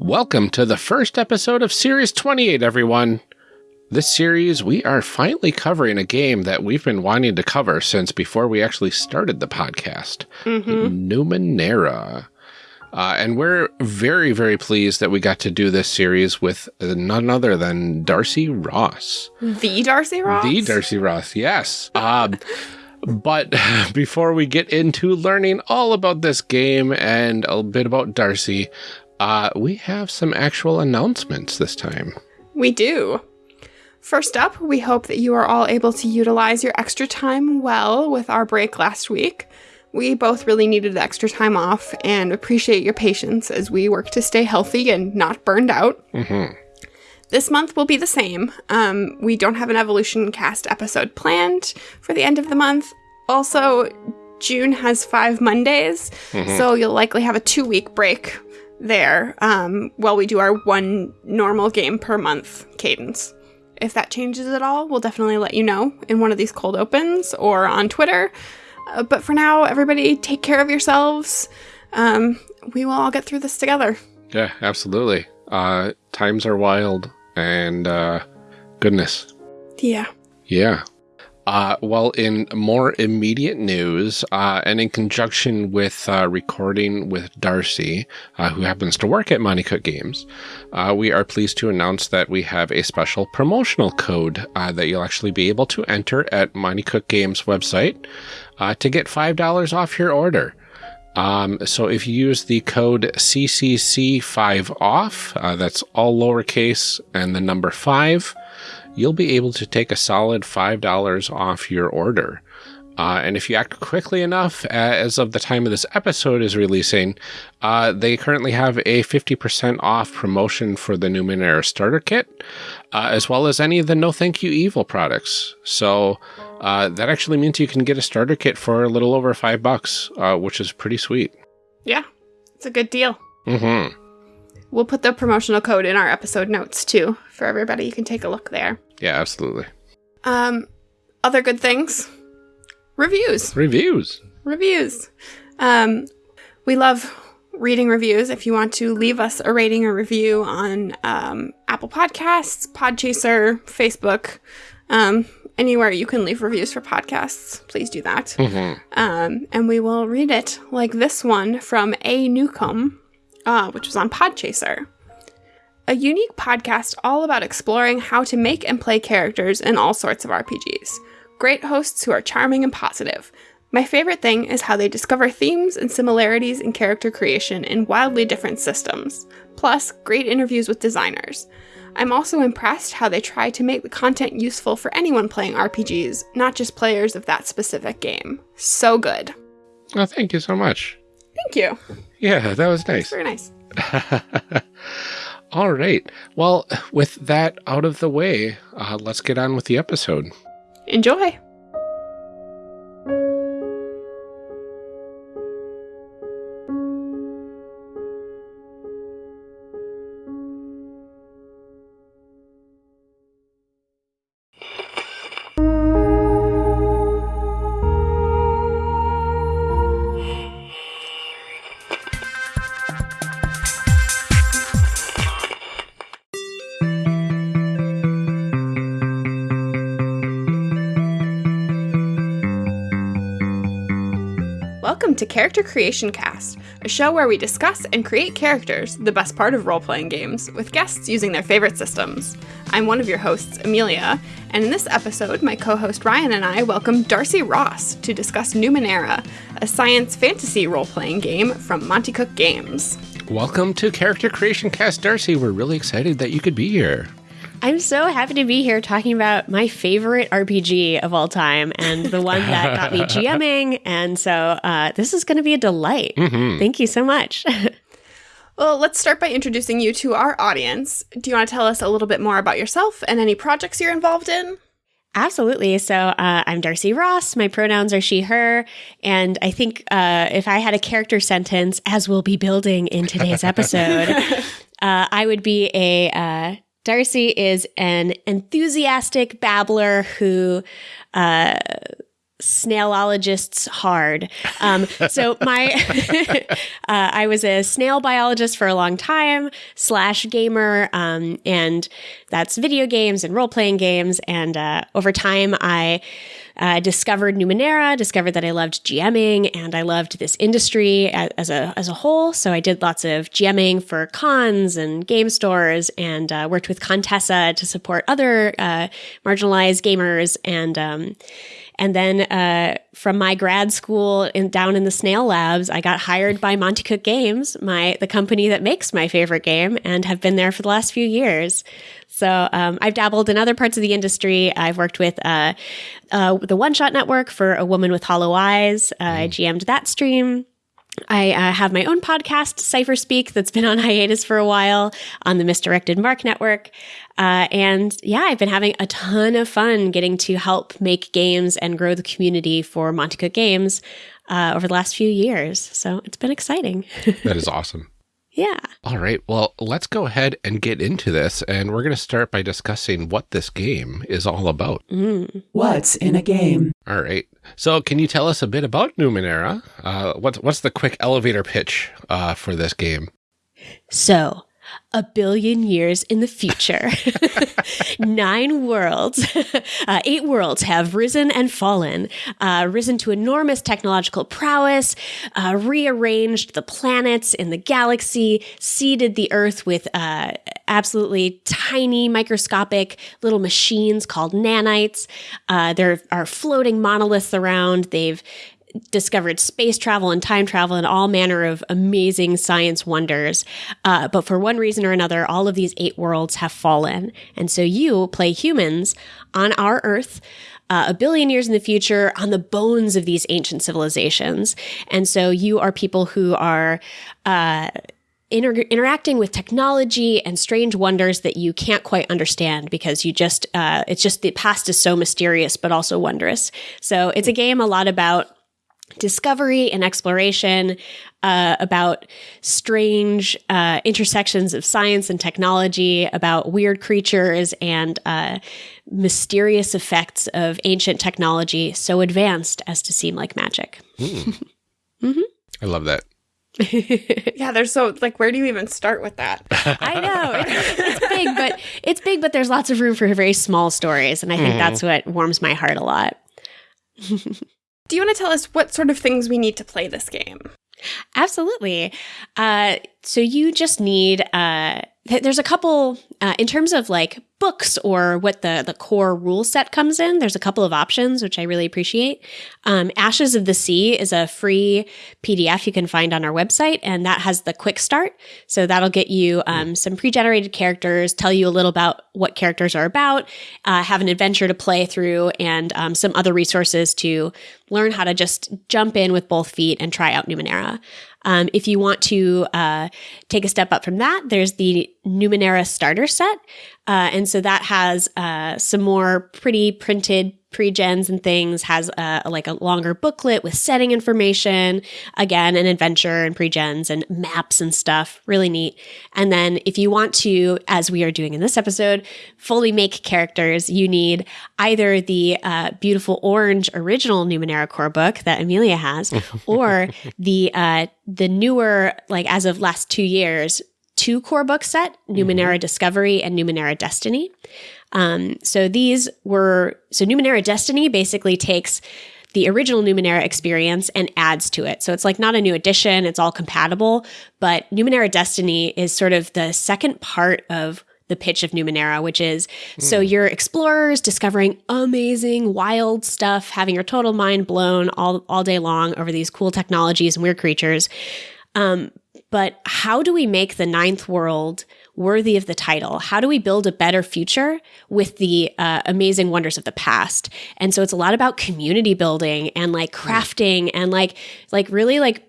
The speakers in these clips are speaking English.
Welcome to the first episode of Series 28, everyone. This series, we are finally covering a game that we've been wanting to cover since before we actually started the podcast Mm -hmm. Numenera. Uh, and we're very, very pleased that we got to do this series with none other than Darcy Ross. The Darcy Ross? The Darcy Ross, yes. Um, but before we get into learning all about this game and a bit about Darcy, uh, we have some actual announcements this time. We do. First up, we hope that you are all able to utilize your extra time well with our break last week. We both really needed the extra time off and appreciate your patience as we work to stay healthy and not burned out. Mm -hmm. This month will be the same. Um, we don't have an Evolution Cast episode planned for the end of the month. Also, June has five Mondays, mm -hmm. so you'll likely have a two week break there um, while we do our one normal game per month cadence. If that changes at all, we'll definitely let you know in one of these cold opens or on Twitter. Uh, but for now, everybody take care of yourselves. Um, we will all get through this together. Yeah, absolutely. Uh, times are wild and uh, goodness. Yeah. Yeah. Uh, well, in more immediate news, uh, and in conjunction with uh, recording with Darcy, uh, who happens to work at Monte Cook Games, uh, we are pleased to announce that we have a special promotional code uh, that you'll actually be able to enter at Monte Cook Games website to get $5 off your order. Um, so if you use the code CCC5OFF, that's all lowercase and the number 5, you'll be able to take a solid $5 off your order. Uh, and if you act quickly enough, as of the time of this episode is releasing, uh, they currently have a 50% off promotion for the Numenera starter kit, uh, as well as any of the No Thank You Evil products. So uh, that actually means you can get a starter kit for a little over five bucks, uh, which is pretty sweet. Yeah, it's a good deal. Mm-hmm. We'll put the promotional code in our episode notes too for everybody. You can take a look there. Yeah, absolutely. Um, other good things. Reviews. Reviews. Reviews. Um, we love reading reviews. If you want to leave us a rating or review on um, Apple Podcasts, Podchaser, Facebook, um, anywhere you can leave reviews for podcasts, please do that. Mm -hmm. um, and we will read it like this one from A. Newcomb, uh, which was on Podchaser a unique podcast all about exploring how to make and play characters in all sorts of RPGs. Great hosts who are charming and positive. My favorite thing is how they discover themes and similarities in character creation in wildly different systems. Plus, great interviews with designers. I'm also impressed how they try to make the content useful for anyone playing RPGs, not just players of that specific game. So good. Oh, thank you so much. Thank you. Yeah, that was nice. Very nice. All right. Well, with that out of the way, uh, let's get on with the episode. Enjoy. Character Creation Cast, a show where we discuss and create characters, the best part of role playing games, with guests using their favorite systems. I'm one of your hosts, Amelia, and in this episode, my co host Ryan and I welcome Darcy Ross to discuss Numenera, a science fantasy role playing game from Monte Cook Games. Welcome to Character Creation Cast, Darcy. We're really excited that you could be here. I'm so happy to be here talking about my favorite RPG of all time and the one that got me GMing. And so uh, this is going to be a delight. Mm -hmm. Thank you so much. well, let's start by introducing you to our audience. Do you want to tell us a little bit more about yourself and any projects you're involved in? Absolutely. So uh, I'm Darcy Ross. My pronouns are she, her. And I think uh, if I had a character sentence, as we'll be building in today's episode, uh, I would be a uh, Darcy is an enthusiastic babbler who uh, snailologists hard. Um, so my, uh, I was a snail biologist for a long time slash gamer, um, and that's video games and role playing games. And uh, over time, I uh, discovered Numenera, discovered that I loved GMing and I loved this industry as a as a whole. So I did lots of GMing for cons and game stores, and uh, worked with Contessa to support other uh, marginalized gamers and. Um, and then uh, from my grad school in, down in the Snail Labs, I got hired by Monte Cook Games, my the company that makes my favorite game, and have been there for the last few years. So um, I've dabbled in other parts of the industry. I've worked with uh, uh, the One Shot Network for A Woman with Hollow Eyes. Uh, I GM'd that stream. I uh, have my own podcast, Cypher Speak, that's been on hiatus for a while on the Misdirected Mark Network. Uh, and yeah, I've been having a ton of fun getting to help make games and grow the community for Monte Cook Games uh, over the last few years. So it's been exciting. that is awesome. Yeah. All right. Well, let's go ahead and get into this. And we're going to start by discussing what this game is all about. Mm. What's in a game? All right. So, can you tell us a bit about Numenera? Uh, what's, what's the quick elevator pitch uh, for this game? So, a billion years in the future. Nine worlds, uh, eight worlds have risen and fallen, uh, risen to enormous technological prowess, uh, rearranged the planets in the galaxy, seeded the Earth with uh, absolutely tiny, microscopic little machines called nanites. Uh, there are floating monoliths around. They've discovered space travel and time travel and all manner of amazing science wonders. Uh, but for one reason or another, all of these eight worlds have fallen. And so you play humans on our Earth. Uh, a billion years in the future on the bones of these ancient civilizations. And so you are people who are, uh, Inter- interacting with technology and strange wonders that you can't quite understand because you just uh, it's just the past is so mysterious but also wondrous so it's a game a lot about discovery and exploration uh, about strange uh, intersections of science and technology, about weird creatures and uh, mysterious effects of ancient technology so advanced as to seem like magic. Mm. mm-hmm. I love that. yeah, there's so like where do you even start with that? I know it's, it's, big, but it's big, but there's lots of room for very small stories, and I think mm. that's what warms my heart a lot. Do you want to tell us what sort of things we need to play this game? Absolutely. Uh, so you just need uh, th- there's a couple uh, in terms of like books or what the the core rule set comes in. There's a couple of options which I really appreciate. Um, Ashes of the Sea is a free PDF you can find on our website, and that has the quick start. So that'll get you um, some pre-generated characters, tell you a little about what characters are about, uh, have an adventure to play through, and um, some other resources to learn how to just jump in with both feet and try out Numenera. Um, if you want to uh, take a step up from that, there's the Numenera starter set. Uh, and so that has uh, some more pretty printed pre-gens and things has a, like a longer booklet with setting information again an adventure and pre-gens and maps and stuff. Really neat. And then if you want to as we are doing in this episode fully make characters you need either the uh, beautiful orange original numenera core book that amelia has or the uh, the newer like as of last two years two core book set numenera mm-hmm. discovery and numenera destiny um, so these were so Numenera Destiny basically takes the original Numenera experience and adds to it. So it's like not a new addition, it's all compatible, but Numenera Destiny is sort of the second part of the pitch of Numenera, which is mm. so hmm. you're explorers discovering amazing, wild stuff, having your total mind blown all, all day long over these cool technologies and weird creatures. Um, but how do we make the ninth world worthy of the title? How do we build a better future with the uh, amazing wonders of the past? And so it's a lot about community building and like crafting and like like really like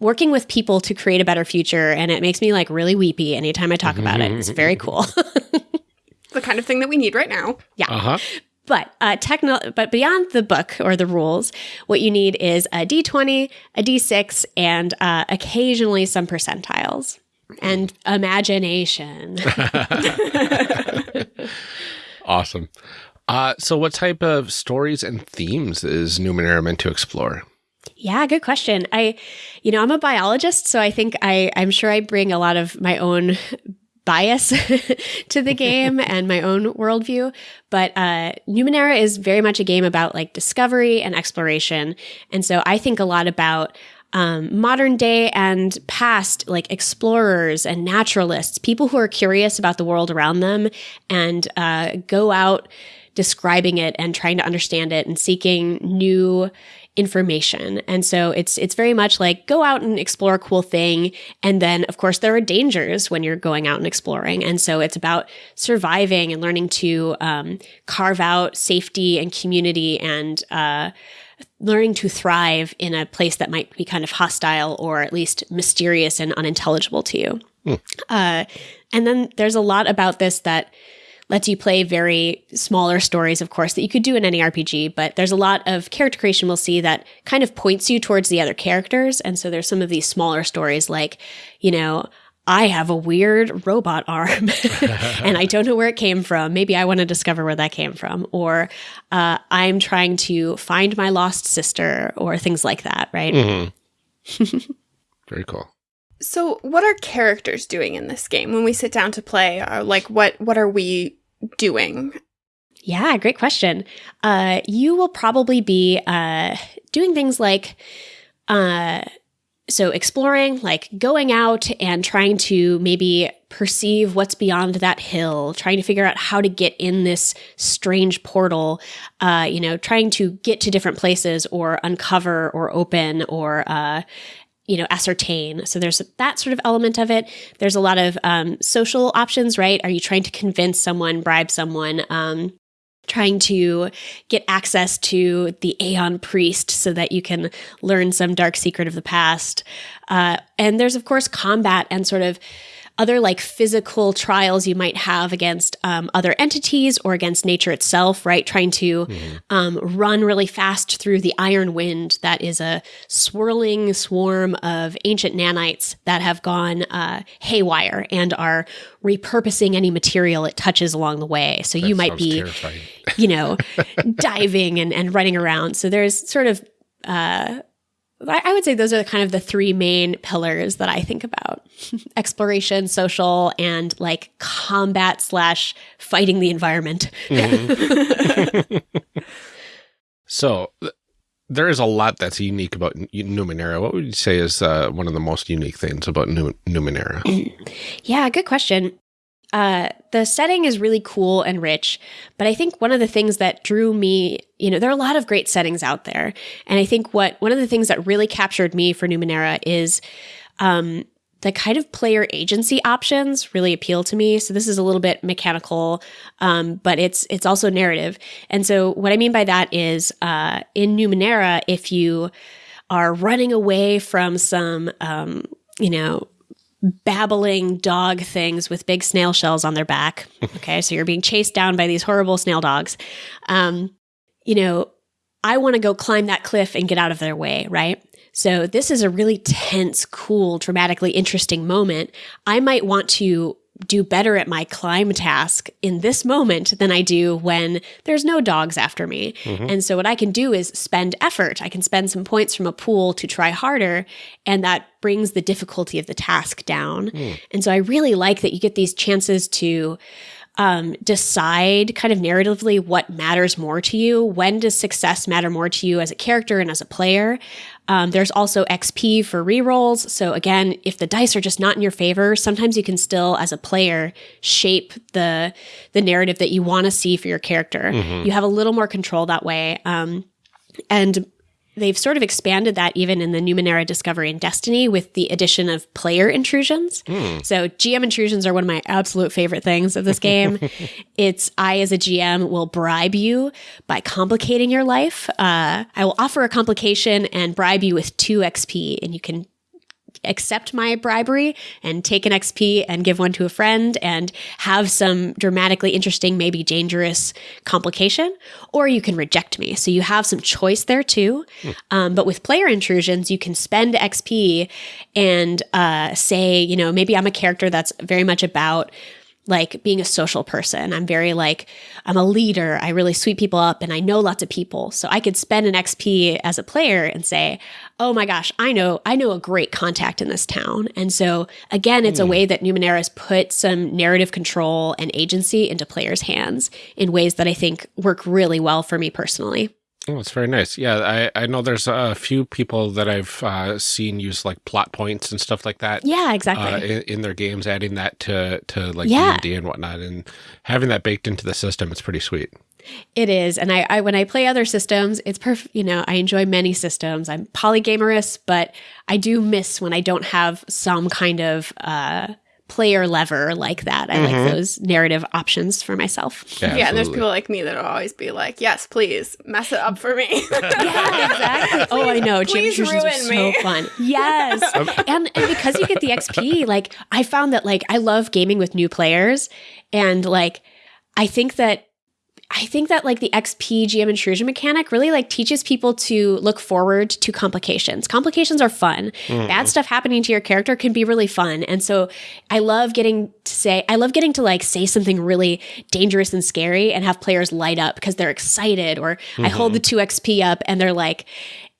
working with people to create a better future. And it makes me like really weepy anytime I talk about it. It's very cool. the kind of thing that we need right now. Yeah. Uh-huh. But uh, techno- but beyond the book or the rules, what you need is a d20, a d6, and uh, occasionally some percentiles and imagination. awesome. Uh, so, what type of stories and themes is Numenera meant to explore? Yeah, good question. I, you know, I'm a biologist, so I think I, I'm sure I bring a lot of my own bias to the game and my own worldview. But uh, Numenera is very much a game about like discovery and exploration. And so I think a lot about um, modern day and past, like explorers and naturalists, people who are curious about the world around them and uh, go out describing it and trying to understand it and seeking new information. And so it's it's very much like go out and explore a cool thing and then of course there are dangers when you're going out and exploring. And so it's about surviving and learning to um, carve out safety and community and uh, learning to thrive in a place that might be kind of hostile or at least mysterious and unintelligible to you. Hmm. Uh, and then there's a lot about this that lets you play very smaller stories, of course, that you could do in any RPG, but there's a lot of character creation we'll see that kind of points you towards the other characters. And so there's some of these smaller stories like, you know, I have a weird robot arm and I don't know where it came from. Maybe I want to discover where that came from. Or uh, I'm trying to find my lost sister or things like that, right? Mm-hmm. Very cool. So, what are characters doing in this game when we sit down to play? Uh, like, what what are we doing? Yeah, great question. Uh, you will probably be uh, doing things like, uh, so exploring, like going out and trying to maybe perceive what's beyond that hill, trying to figure out how to get in this strange portal, uh, you know, trying to get to different places or uncover or open or, uh, you know ascertain. So there's that sort of element of it. There's a lot of um, social options right? Are you trying to convince someone bribe someone? Um, trying to get access to the aeon priest so that you can learn some dark secret of the past. Uh, and there's of course combat and sort of other like physical trials you might have against um, other entities or against nature itself, right? Trying to mm-hmm. um, run really fast through the iron wind that is a swirling swarm of ancient nanites that have gone uh, haywire and are repurposing any material it touches along the way. So that you might be, you know, diving and, and running around. So there's sort of uh, I would say those are kind of the three main pillars that I think about exploration, social, and like combat slash fighting the environment. Mm-hmm. so there is a lot that's unique about Numenera. What would you say is uh, one of the most unique things about Numenera? yeah, good question. Uh, the setting is really cool and rich, but I think one of the things that drew me, you know, there are a lot of great settings out there, and I think what one of the things that really captured me for Numenera is um, the kind of player agency options really appeal to me. So this is a little bit mechanical, um, but it's it's also narrative. And so what I mean by that is uh, in Numenera, if you are running away from some, um, you know, babbling dog things with big snail shells on their back. Okay, so you're being chased down by these horrible snail dogs. Um, you know, I want to go climb that cliff and get out of their way, right? So this is a really tense, cool, dramatically interesting moment. I might want to do better at my climb task in this moment than I do when there's no dogs after me. Mm-hmm. And so what I can do is spend effort. I can spend some points from a pool to try harder and that brings the difficulty of the task down. Mm. And so I really like that you get these chances to um, decide kind of narratively what matters more to you. When does success matter more to you as a character and as a player? Um, there's also XP for rerolls. So again, if the dice are just not in your favor, sometimes you can still, as a player, shape the the narrative that you want to see for your character. Mm-hmm. You have a little more control that way. Um, and they've sort of expanded that even in the Numenera Discovery and Destiny with the addition of player intrusions. Mm. So GM intrusions are one of my absolute favorite things of this game. it's I as a GM will bribe you by complicating your life. Uh, I will offer a complication and bribe you with two XP, and you can accept my bribery and take an XP and give one to a friend and have some dramatically interesting, maybe dangerous complication, or you can reject me. So you have some choice there too. Mm. Um, but with player intrusions, you can spend XP and uh, say, you know, maybe I'm a character that's very much about like being a social person. I'm very like, I'm a leader. I really sweep people up and I know lots of people. So I could spend an XP as a player and say, oh my gosh, I know, I know a great contact in this town. And so again, it's mm. a way that Numenera's put some narrative control and agency into players' hands in ways that I think work really well for me personally. Oh, it's very nice. Yeah, I, I know there's a few people that I've uh, seen use like plot points and stuff like that. Yeah, exactly. Uh, in, in, their games, adding that to to like yeah. D&D and whatnot, and having that baked into the system, it's pretty sweet. It is, and I, I when I play other systems, it's perfect. You know, I enjoy many systems. I'm polygamerous, but I do miss when I don't have some kind of uh, player lever like that. I mm-hmm. like those narrative options for myself. Yeah, yeah and there's people like me that'll always be like, "Yes, please mess it up for me." yeah, exactly. oh, I know. Please ruin are so me. fun. Yes, and, and because you get the XP, like I found that like I love gaming with new players, and like I think that I think that like the XP GM intrusion mechanic really like teaches people to look forward to complications. Complications are fun. Mm. Bad stuff happening to your character can be really fun. And so I love getting to say, I love getting to like say something really dangerous and scary and have players light up because they're excited or mm-hmm. I hold the 2 XP up and they're like,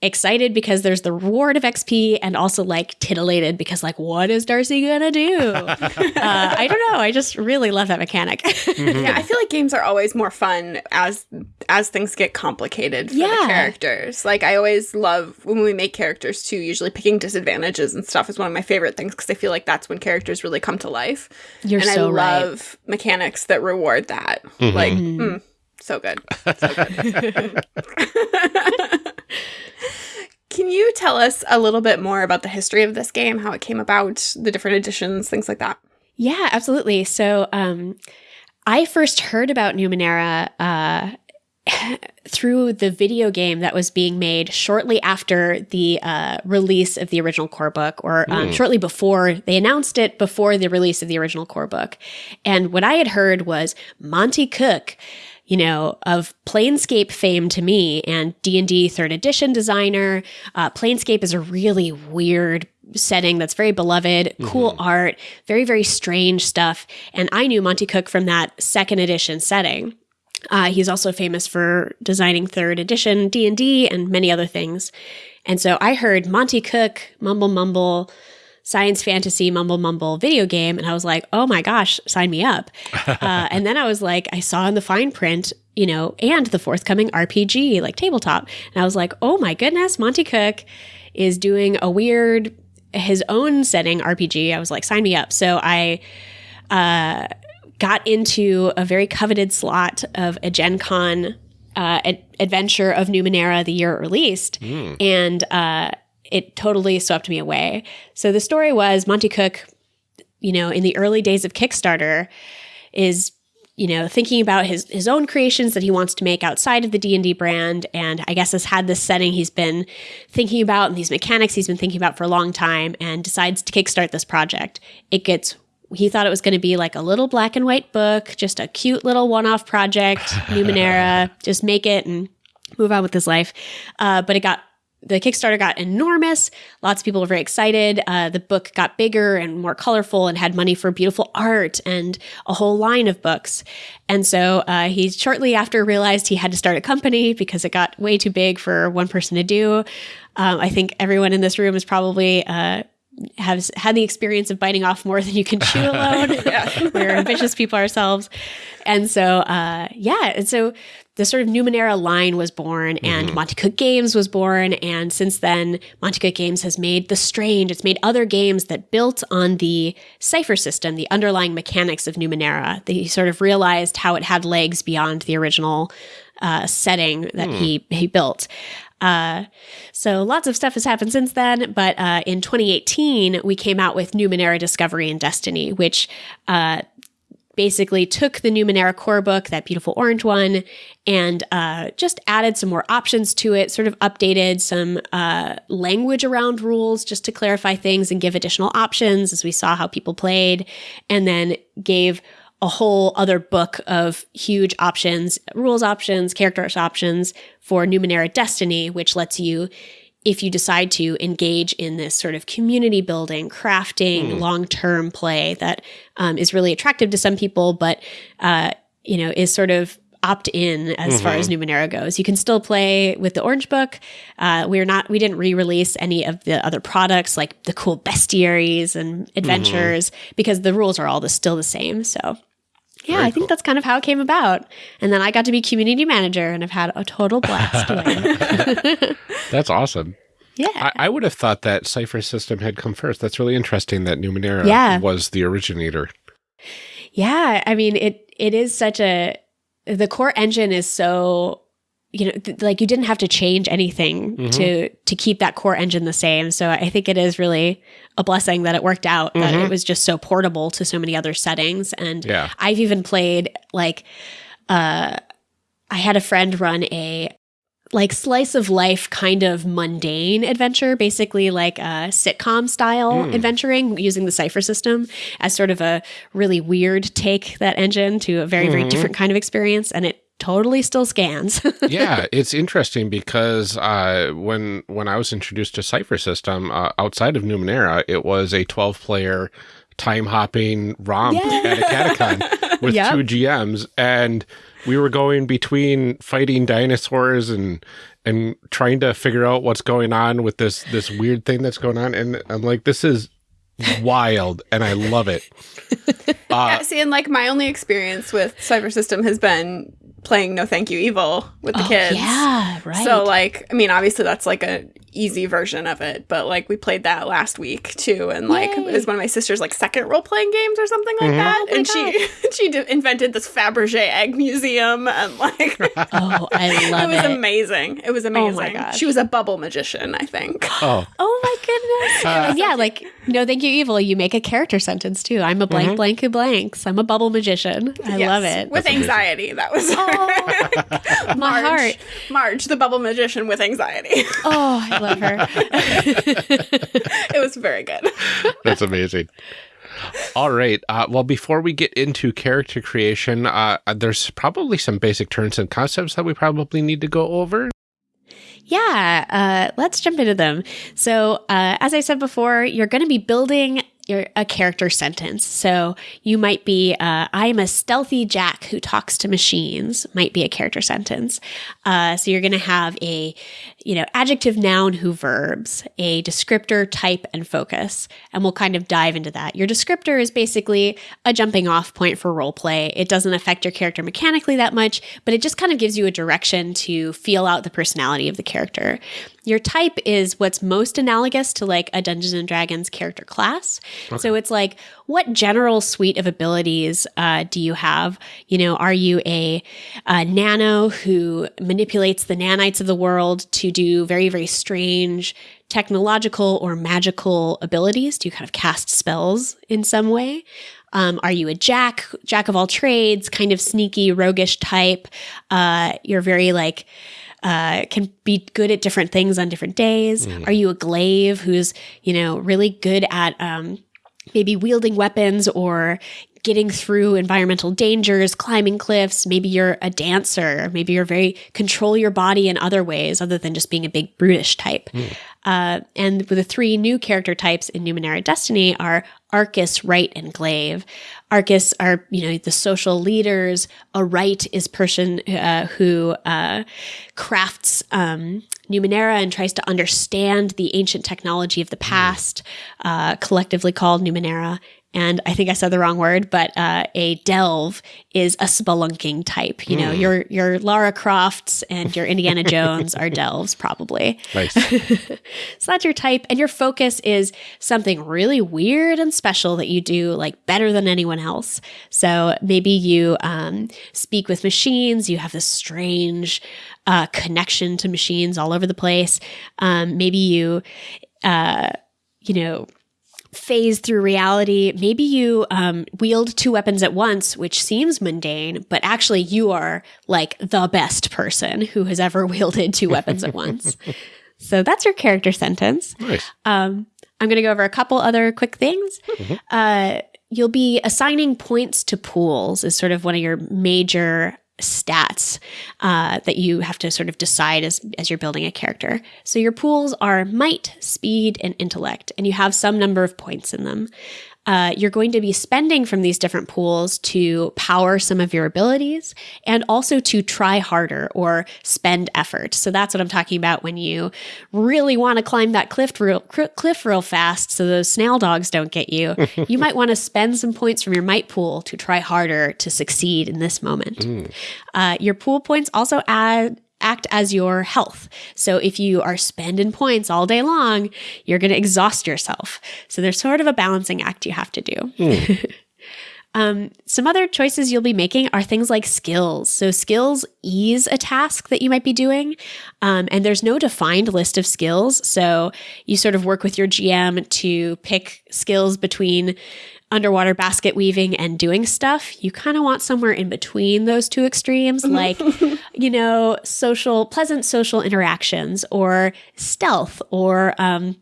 excited because there's the reward of XP and also like titillated because like what is Darcy gonna do? uh, I don't know. I just really love that mechanic. mm-hmm. Yeah, I feel like games are always more fun as as things get complicated for yeah. the characters. Like I always love when we make characters too. Usually picking disadvantages and stuff is one of my favorite things because I feel like that's when characters really come to life. You're and so I love right. mechanics that reward that. Mm-hmm. Like. Mm, so good. So good. Can you tell us a little bit more about the history of this game, how it came about, the different editions, things like that? Yeah, absolutely. So, um, I first heard about Numenera uh, through the video game that was being made shortly after the uh, release of the original core book, or um, mm. shortly before they announced it before the release of the original core book. And what I had heard was Monte Cook you know, of Planescape fame to me and D&D 3rd edition designer. Uh, Planescape is a really weird setting that's very beloved, mm-hmm. cool art, very, very strange stuff. And I knew Monte Cook from that second edition setting. Uh, he's also famous for designing third edition D&D and many other things. And so I heard Monte Cook, Mumble Mumble, science fantasy mumble mumble video game. And I was like, oh my gosh, sign me up. uh, and then I was like, I saw in the fine print, you know, and the forthcoming RPG, like tabletop. And I was like, oh my goodness, Monte Cook is doing a weird, his own setting RPG. I was like, sign me up. So I, uh, got into a very coveted slot of a Gen Con uh, ad- adventure of Numenera the year it released. Mm. And uh, it totally swept me away. So the story was Monte Cook, you know, in the early days of Kickstarter is you know thinking about his his own creations that he wants to make outside of the D&D brand and I guess has had this setting he's been thinking about and these mechanics he's been thinking about for a long time and decides to kickstart this project. It gets he thought it was going to be like a little black and white book, just a cute little one-off project, Numenera, just make it and move on with his life. Uh, but it got the Kickstarter got enormous. Lots of people were very excited. Uh, the book got bigger and more colorful and had money for beautiful art and a whole line of books. And so uh, he shortly after realized he had to start a company because it got way too big for one person to do. Um, I think everyone in this room is probably uh, has had the experience of biting off more than you can chew alone. We're ambitious people ourselves. And so, uh, yeah. And so the sort of Numenera line was born and mm-hmm. Monte Cook Games was born. And since then, Monte Cook Games has made The Strange. It's made other games that built on the cipher system, the underlying mechanics of Numenera. They sort of realized how it had legs beyond the original uh, setting that mm. he, he built. Uh, so lots of stuff has happened since then, but uh, in 2018 we came out with Numenera Discovery and Destiny, which uh, basically took the Numenera core book, that beautiful orange one, and uh, just added some more options to it, sort of updated some uh, language around rules just to clarify things and give additional options as we saw how people played, and then gave a whole other book of huge options, rules options, characters options for Numenera Destiny, which lets you if you decide to engage in this sort of community building, crafting, long term play that um, is really attractive to some people, but uh, you know is sort of opt in as far as Numenera goes. You can still play with the Orange Book. Uh, we're not we didn't re-release any of the other products like the cool bestiaries and adventures because the rules are all the, still the same. So yeah, Very I think cool. that's kind of how it came about. And then I got to be community manager and I've had a total blast. That's awesome. Yeah. I, I would have thought that Cipher System had come first. That's really interesting that Numenera Yeah. was the originator. Yeah, I mean it it is such a the core engine is so you know th- like you didn't have to change anything Mhm. to to keep that core engine the same. So I think it is really a blessing that it worked out that Mhm. it was just so portable to so many other settings and Yeah. I've even played like uh I had a friend run a like slice of life kind of mundane adventure, basically like a sitcom style Mm. adventuring using the cipher system as sort of a really weird take that engine to a very, very Mhm. different kind of experience. And it totally still scans. yeah, it's interesting because uh, when when I was introduced to Cipher System uh, outside of Numenera, it was a twelve player time hopping romp Yeah. at a catacon with Yep. two GMs, and we were going between fighting dinosaurs and and trying to figure out what's going on with this this weird thing that's going on, and I'm like, this is wild, and I love it. Uh, yeah, see, and like my only experience with Cypher System has been playing No Thank You Evil with the Oh, kids. Yeah, right. So like, I mean, obviously that's like a easy version of it, but like we played that last week too, and like Yay. it was one of my sister's like second role playing games or something like Mhm. that, Oh my and she she d- invented this Fabergé egg museum, and like oh, I love it It was it. amazing. It was my amazing. gosh. She was a bubble magician, I think. oh, Oh my goodness. Uh, yeah, like no thank you evil, you make a character sentence too. I'm a blank Mhm. blank who blanks. I'm a bubble magician. I Yes, love it. With That's amazing. anxiety, that was Oh, my Marge, heart. Marge, the bubble magician with anxiety. Oh, I love her. it was very good. That's amazing. All right. Uh, well, before we get into character creation, uh, there's probably some basic terms and concepts that we probably need to go over. Yeah, uh, let's jump into them. So, uh, as I said before, you're going to be building a character sentence. So, you might be, uh, I'm a stealthy Jack who talks to machines, might be a character sentence. Uh, so, you're going to have a, you know, adjective, noun, who verbs, a descriptor, type, and focus. And we'll kind of dive into that. Your descriptor is basically a jumping off point for role play. It doesn't affect your character mechanically that much, but it just kind of gives you a direction to feel out the personality of the character. Your type is what's most analogous to like a Dungeons and Dragons character class. So it's like, what general suite of abilities uh, do you have? You know, are you a, a nano who manipulates the nanites of the world to do very, very strange technological or magical abilities? Do you kind of cast spells in some way? Um, are you a jack, jack of all trades, kind of sneaky, roguish type? Uh, you're very like, uh, can be good at different things on different days. Are you a glaive who's, you know, really good at um, maybe wielding weapons or getting through environmental dangers, climbing cliffs? Maybe you're a dancer. Maybe you're very control your body in other ways other than just being a big brutish type. Uh, and the three new character types in Numenera Destiny are Arkus, Wright, and Glaive. Arkus are, you know, the social leaders. A Wright is person uh, who uh, crafts um, Numenera and tries to understand the ancient technology of the past, uh, collectively called Numenera. And I think I said the wrong word, but uh, a delve is a spelunking type. You know, your your Lara Crofts and your Indiana Jones are delves, probably. Nice. So that's your type. And your focus is something really weird and special that you do like better than anyone else. So maybe you um, speak with machines, you have this strange uh, connection to machines all over the place. Um, maybe you, uh, you know, phase through reality. Maybe you um, wield two weapons at once, which seems mundane, but actually you are like the best person who has ever wielded two weapons at once. So that's your character sentence. nice. Um, I'm going to go over a couple other quick things. Uh, you'll be assigning points to pools is sort of one of your major stats uh, that you have to sort of decide as, as you're building a character. So your pools are might, speed, and intellect, and you have some number of points in them uh, you're going to be spending from these different pools to power some of your abilities and also to try harder or spend effort. So that's what I'm talking about when you really want to climb that cliff real, cliff real fast so those snail dogs don't get you. you might want to spend some points from your might pool to try harder to succeed in this moment. Mm. Uh, your pool points also add act as your health. So if you are spending points all day long, you're going to exhaust yourself. So there's sort of a balancing act you have to do. Mm. Um, some other choices you'll be making are things like skills. So, skills ease a task that you might be doing, um, and there's no defined list of skills. So, you sort of work with your GM to pick skills between underwater basket weaving and doing stuff, you kind of want somewhere in between those two extremes, like, you know, social, pleasant social interactions or stealth. Or um,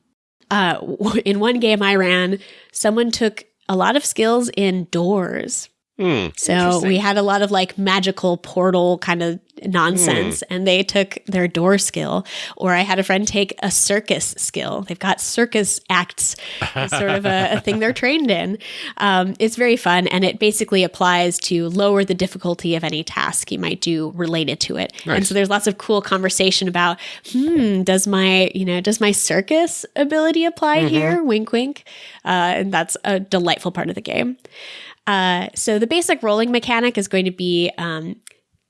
uh, in one game I ran, someone took a lot of skills in doors. Mm, so we had a lot of like magical portal kind of nonsense mm. and they took their door skill or i had a friend take a circus skill. They've got circus acts as sort of a, a, thing they're trained in. Um, it's very fun and it basically applies to lower the difficulty of any task you might do related to it. Nice. and so there's lots of cool conversation about hmm does my you know does my circus ability apply mm-hmm. here? Wink wink. Uh, and that's a delightful part of the game uh, so the basic rolling mechanic is going to be um,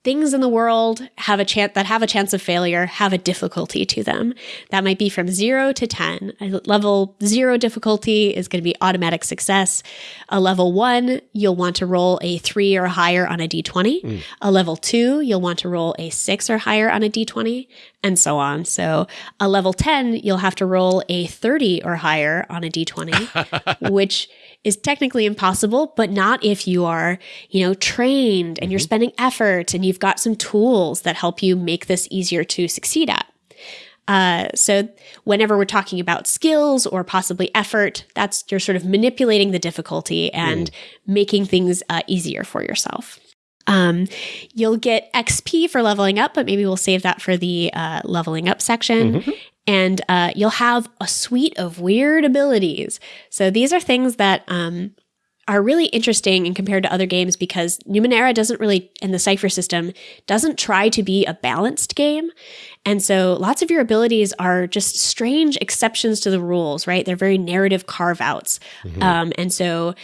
things in the world have a chance that have a chance of failure have a difficulty to them. That might be from 0 to 10 a level 0 difficulty is going to be automatic success. A level 1 you'll want to roll a 3 or higher on a d20 mm. a level 2 you'll want to roll a 6 or higher on a d20 and so on. So a level 10 you'll have to roll a 30 or higher on a d20 which is technically impossible, but not if you are, you know, trained and mm-hmm. you're spending effort and you've got some tools that help you make this easier to succeed at. Uh, so whenever we're talking about skills or possibly effort, that's you're sort of manipulating the difficulty and mm. making things uh, easier for yourself. Um, you'll get XP for leveling up, but maybe we'll save that for the uh, leveling up section. Mm-hmm and uh, you'll have a suite of weird abilities. So these are things that um, are really interesting and compared to other games because Numenera doesn't really, in the Cypher system, doesn't try to be a balanced game. And so lots of your abilities are just strange exceptions to the rules, right? They're very narrative carve outs. Mm-hmm. Um, and so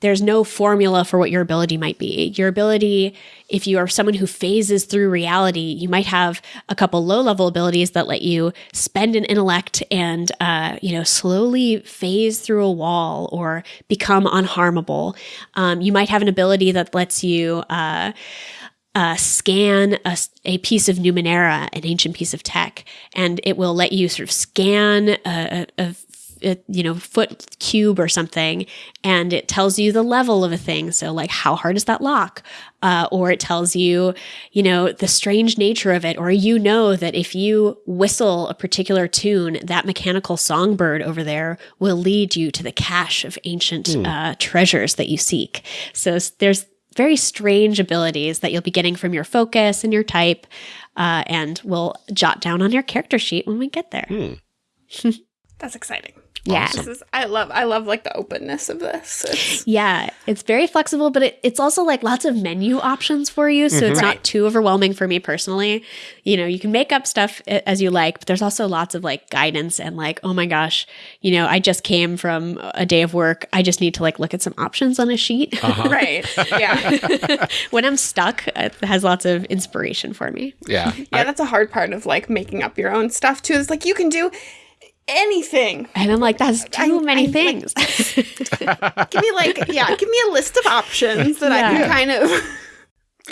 there's no formula for what your ability might be. Your ability, if you are someone who phases through reality, you might have a couple low level abilities that let you spend an intellect and, uh, you know, slowly phase through a wall or become unharmable. Um, you might have an ability that lets you, uh, uh, scan a, a, piece of Numenera, an ancient piece of tech, and it will let you sort of scan a, a, a, you know foot cube or something, and it tells you the level of a thing. So like how hard is that lock? Uh, or it tells you, you know, the strange nature of it, or you know that if you whistle a particular tune, that mechanical songbird over there will lead you to the cache of ancient mm. uh, treasures that you seek. So there's very strange abilities that you'll be getting from your focus and your type, uh, and we'll jot down on your character sheet when we get there. Hmm. That's exciting. Yeah. This is, I love I love like the openness of this. It's, yeah, it's very flexible, but it, it's also like lots of menu options for you, so mm-hmm. it's not too overwhelming for me personally. You know, you can make up stuff as you like, but there's also lots of like guidance and like, oh my gosh, you know, I just came from a day of work. I just need to like look at some options on a sheet. Uh-huh. right. Yeah. when I'm stuck, it has lots of inspiration for me. Yeah. Yeah, I, that's a hard part of like making up your own stuff too. It's like you can do anything. And I'm like, that's too I, many I, things. Like, give me like, yeah, give me a list of options that yeah. I can kind of.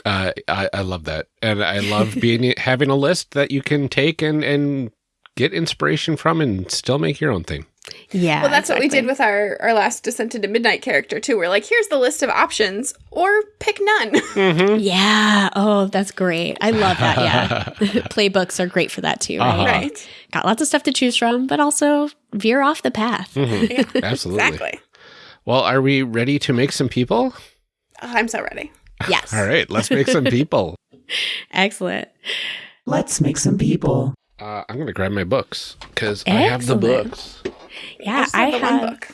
Uh, I, I love that, and I love being having a list that you can take and and get inspiration from, and still make your own thing. Yeah. Well, that's exactly. what we did with our our last Descent into Midnight character too. We're like, here's the list of options, or pick none. Mm-hmm. Yeah. Oh, that's great. I love that. Yeah. Playbooks are great for that too. Right. Uh-huh. Right. Got lots of stuff to choose from, but also veer off the path. Mm-hmm. Yeah. Absolutely. Exactly. Well, are we ready to make some people? Oh, I'm so ready. Yes. All right, let's make some people. Excellent. Let's make some people. Uh, I'm gonna grab my books because I have the books. Yeah, just I have the have. one book.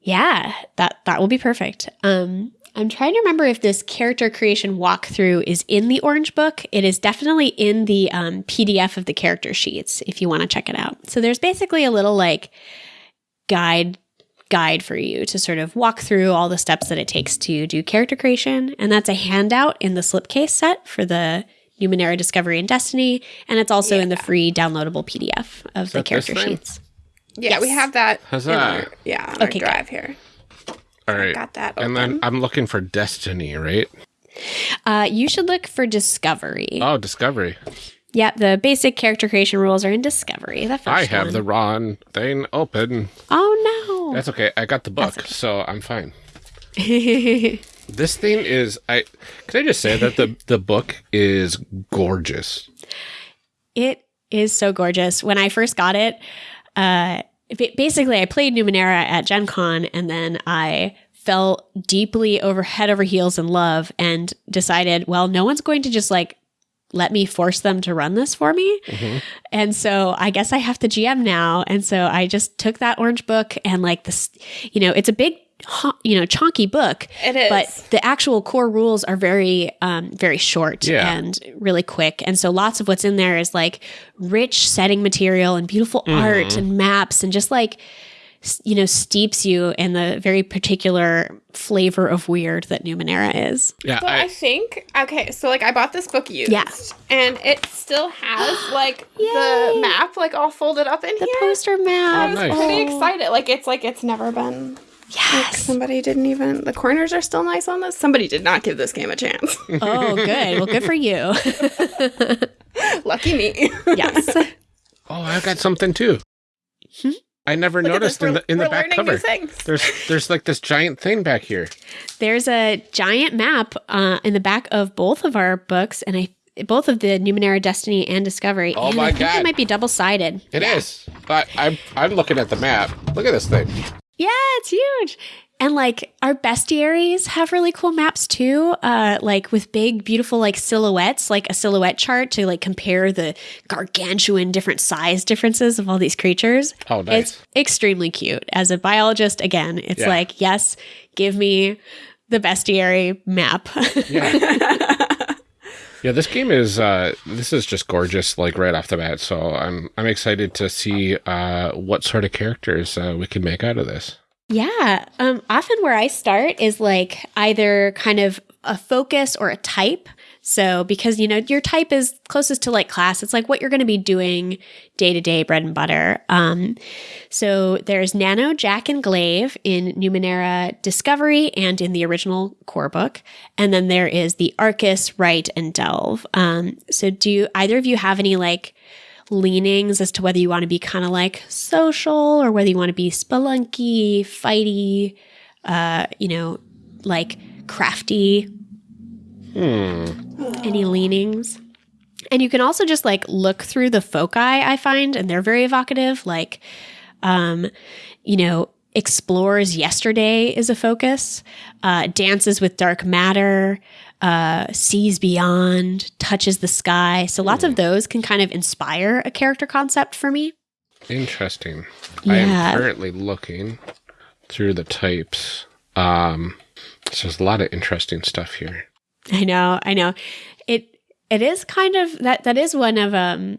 Yeah, that that will be perfect. Um, I'm trying to remember if this character creation walkthrough is in the Orange Book. It is definitely in the um, PDF of the character sheets if you want to check it out. So there's basically a little like guide guide for you to sort of walk through all the steps that it takes to do character creation, and that's a handout in the slipcase set for the Numenera Discovery and Destiny, and it's also in the free downloadable PDF of the character thing? Sheets. Yeah, we have that. Huzzah. In our, yeah, on Okay, our drive here. All right, Got that. and then. I'm looking for Destiny, right? Uh, you should look for Discovery. Oh, Discovery. Yeah, the basic character creation rules are in Discovery. The first I have one. the wrong thing open. Oh no. That's okay. I got the book, so I'm fine. This thing is I can I just say that the the book is gorgeous. it is so gorgeous. When I first got it, uh, basically I played Numenera at Gen Con and then I fell deeply over head over heels in love and decided, well, no one's going to just like let me force them to run this for me. And so I guess I have to GM now. And so I just took that orange book and like this, you know, it's a big, you know, chunky book. It is. But the actual core rules are very, um, very short Yeah. and really quick. And so lots of what's in there is like rich setting material and beautiful art and maps and just like, you know, steeps you in the very particular flavor of weird that Numenera is. Yeah, But I, I, think okay, so like I bought this book used, Yeah. and it still has like the map like all folded up in here. The here. poster map. I was nice. pretty Oh. excited. Like it's like it's never been. Yes. Somebody didn't even. The corners are still nice on this. Somebody did not give this game a chance. Oh, good. Well, good for you. Lucky me. yes. oh, I've got something too. I never Look noticed in the in the we're back learning new cover. There's there's like this giant thing back here. There's a giant map uh, in the back of both of our books, and I both of the Numenera Destiny and Discovery. Oh and my I think God. It might be double sided. It is. But I'm I'm looking at the map. Look at this thing. Yeah, it's huge. And like our bestiaries have really cool maps too, uh, like with big, beautiful like silhouettes, like a silhouette chart to like compare the gargantuan different size differences of all these creatures. Oh, nice. It's extremely cute. As a biologist, again, it's Yeah. like, yes, give me the bestiary map. Yeah, this game is uh this is just gorgeous like right off the bat. So I'm I'm excited to see uh what sort of characters uh, we can make out of this. Yeah. Um, often where I start is like either kind of a focus or a type. So because you know your type is closest to like class, it's like what you're going to be doing day to day, bread and butter. Um, so there's Nano, Jack, and Glaive in Numenera Discovery and in the original core book, and then there is the Arkus, Wright, and Delve. Um, so do either of you have any like leanings as to whether you want to be kind of like social or whether you want to be spelunky, fighty, uh, you know, like crafty. Any leanings? And you can also just like look through the foci I find, and they're very evocative. Like, um, you know, explores yesterday is a focus. Uh, dances with dark matter. Uh, sees beyond, touches the sky. So lots of those can kind of inspire a character concept for me. Interesting. I am currently looking through the types. Um so there's a lot of interesting stuff here. I know, I know. It it is kind of that that is one of um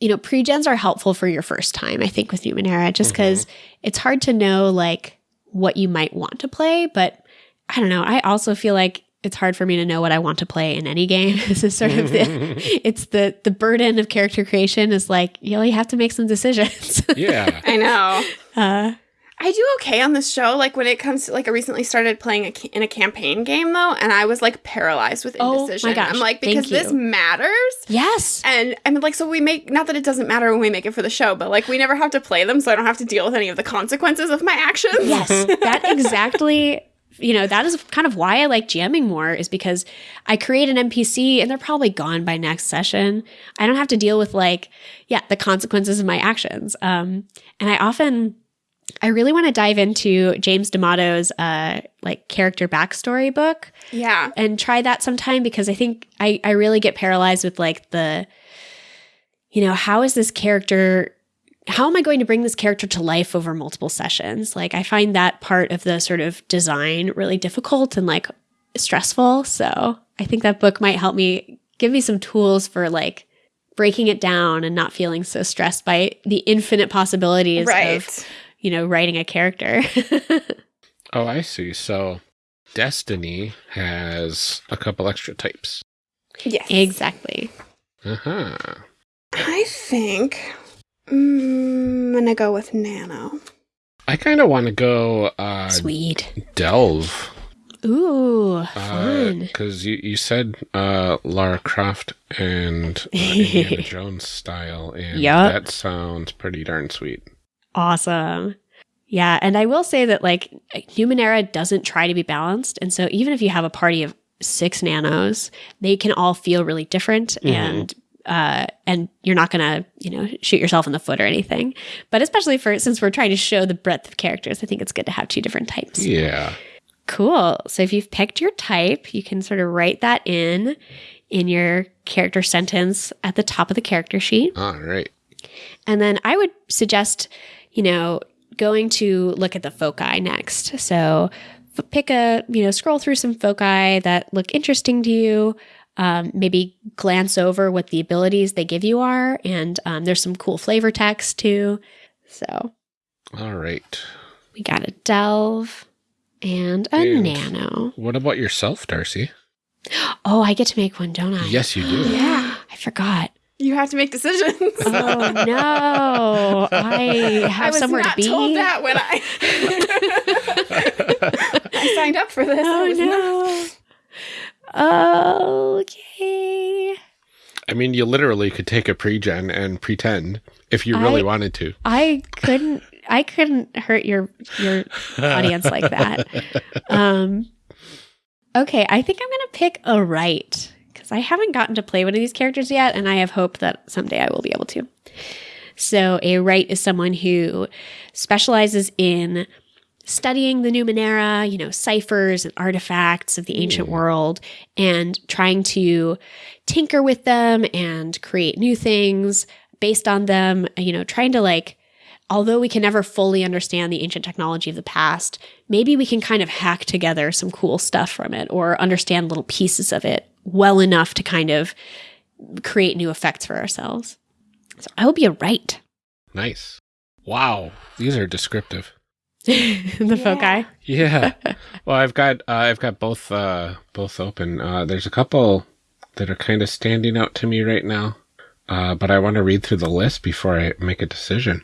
you know, pre-gens are helpful for your first time, I think, with Numenera, just because it's hard to know like what you might want to play, but I don't know. I also feel like it's hard for me to know what I want to play in any game. this is sort of the it's the the burden of character creation is like you know you have to make some decisions. Yeah. I know. uh, I do okay on this show. Like when it comes to like I recently started playing a, in a campaign game though, and I was like paralyzed with indecision. Oh my gosh, I'm like because this matters. yes. And I mean, like, so we make not that it doesn't matter when we make it for the show, but like we never have to play them, so I don't have to deal with any of the consequences of my actions. Yes, that exactly. You know, that is kind of why I like GMing more, is because I create an NPC and they're probably gone by next session. I don't have to deal with like, yeah, the consequences of my actions. Um, and I often, I really want to dive into James D'Amato's uh, like character backstory book Yeah. and try that sometime because I think I, I really get paralyzed with like the, you know, how is this character, how am I going to bring this character to life over multiple sessions? Like, I find that part of the sort of design really difficult and like stressful. So I think that book might help me give me some tools for like breaking it down and not feeling so stressed by the infinite possibilities Right. of, you know, writing a character. Oh, I see. So Destiny has a couple extra types. Yes. exactly. Uh-huh. I think I'm gonna go with Nano. I kind of want to go uh, Sweet. delve Ooh, fun. because you, you said uh, Lara Croft and uh, Indiana Jones style, and Yup. that sounds pretty darn sweet. Awesome. Yeah, and I will say that like Numenera doesn't try to be balanced, and so even if you have a party of six nanos, they can all feel really different, Mhm. and uh, and you're not gonna you know shoot yourself in the foot or anything. But especially for since we're trying to show the breadth of characters, I think it's good to have two different types. Yeah. Cool. So if you've picked your type, you can sort of write that in in your character sentence at the top of the character sheet. All right. And then I would suggest, you know, going to look at the foci next. So f- pick a, you know, scroll through some foci that look interesting to you. Um, maybe glance over what the abilities they give you are. And um, there's some cool flavor text too. So All right. we got a delve and a And- nano. What about yourself, Darcy? Oh, I get to make one, don't I? Yes, you do. Yeah. I forgot. You have to make decisions. Oh no! I have I was somewhere not to be. told that when I I signed up for this. I Oh was not- no! Okay. I mean, you literally could take a pre-gen and pretend if you really I- wanted to. I couldn't. I couldn't hurt your your audience like that. Um. Okay, I think I'm gonna pick a Wright because I haven't gotten to play one of these characters yet, and I have hope that someday I will be able to. So, a Wright is someone who specializes in studying the Numenera, you know, ciphers and artifacts of the ancient hmm. world, and trying to tinker with them and create new things based on them, you know, trying to like although we can never fully understand the ancient technology of the past, maybe we can kind of hack together some cool stuff from it or understand little pieces of it well enough to kind of create new effects for ourselves. So I will be a Wright. Nice. Wow. These are descriptive. the foci. Yeah. well, I've got uh, I've got both uh, both open. Uh, there's a couple that are kind of standing out to me right now, uh, but I want to read through the list before I make a decision.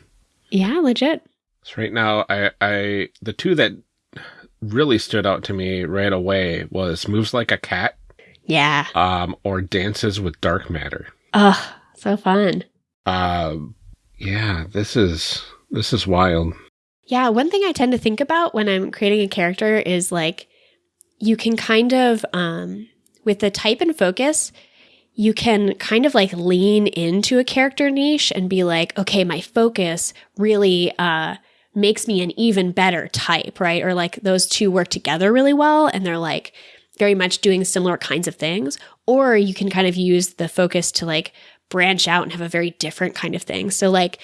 Yeah, legit. So right now, I I the two that really stood out to me right away was moves like a cat, Yeah. um, or dances with dark matter. Oh, so fun. Um, yeah, this is this is wild. Yeah, one thing I tend to think about when I'm creating a character is like you can kind of um with the type and focus, you can kind of like lean into a character niche and be like, okay, my focus really uh makes me an even better type, right? Or like those two work together really well and they're like very much doing similar kinds of things. Or you can kind of use the focus to like branch out and have a very different kind of thing. So like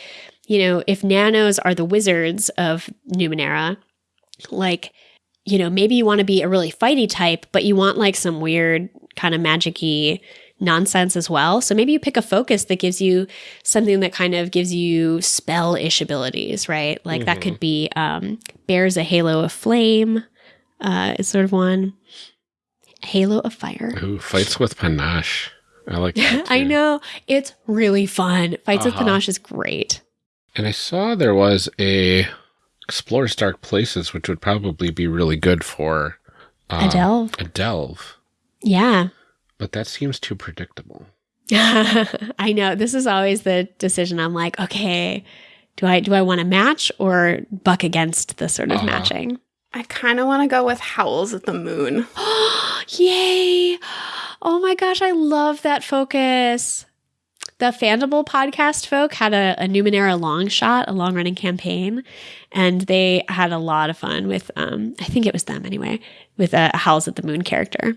you know, if nanos are the wizards of Numenera, like, you know, maybe you want to be a really fighty type, but you want like some weird kind of magic-y nonsense as well. So maybe you pick a focus that gives you something that kind of gives you spell-ish abilities, right? Like that could be um, bears a halo of flame, uh, is sort of one. Halo of fire. Who fights with panache? I like that. I know. It's really fun. Fights with Uh-huh. Panache is great. And I saw there was a explores dark places, which would probably be really good for um, a delve. A delve, Yeah. But that seems too predictable. I know. This is always the decision. I'm like, okay, do I do I want to match or buck against the sort of Uh-huh. matching? I kind of want to go with Howls at the Moon. Yay! Oh my gosh, I love that focus. the Fandible podcast folk had a, a Numenera long shot, a long running campaign, and they had a lot of fun with, um, I think it was them anyway, with a Howls at the Moon character.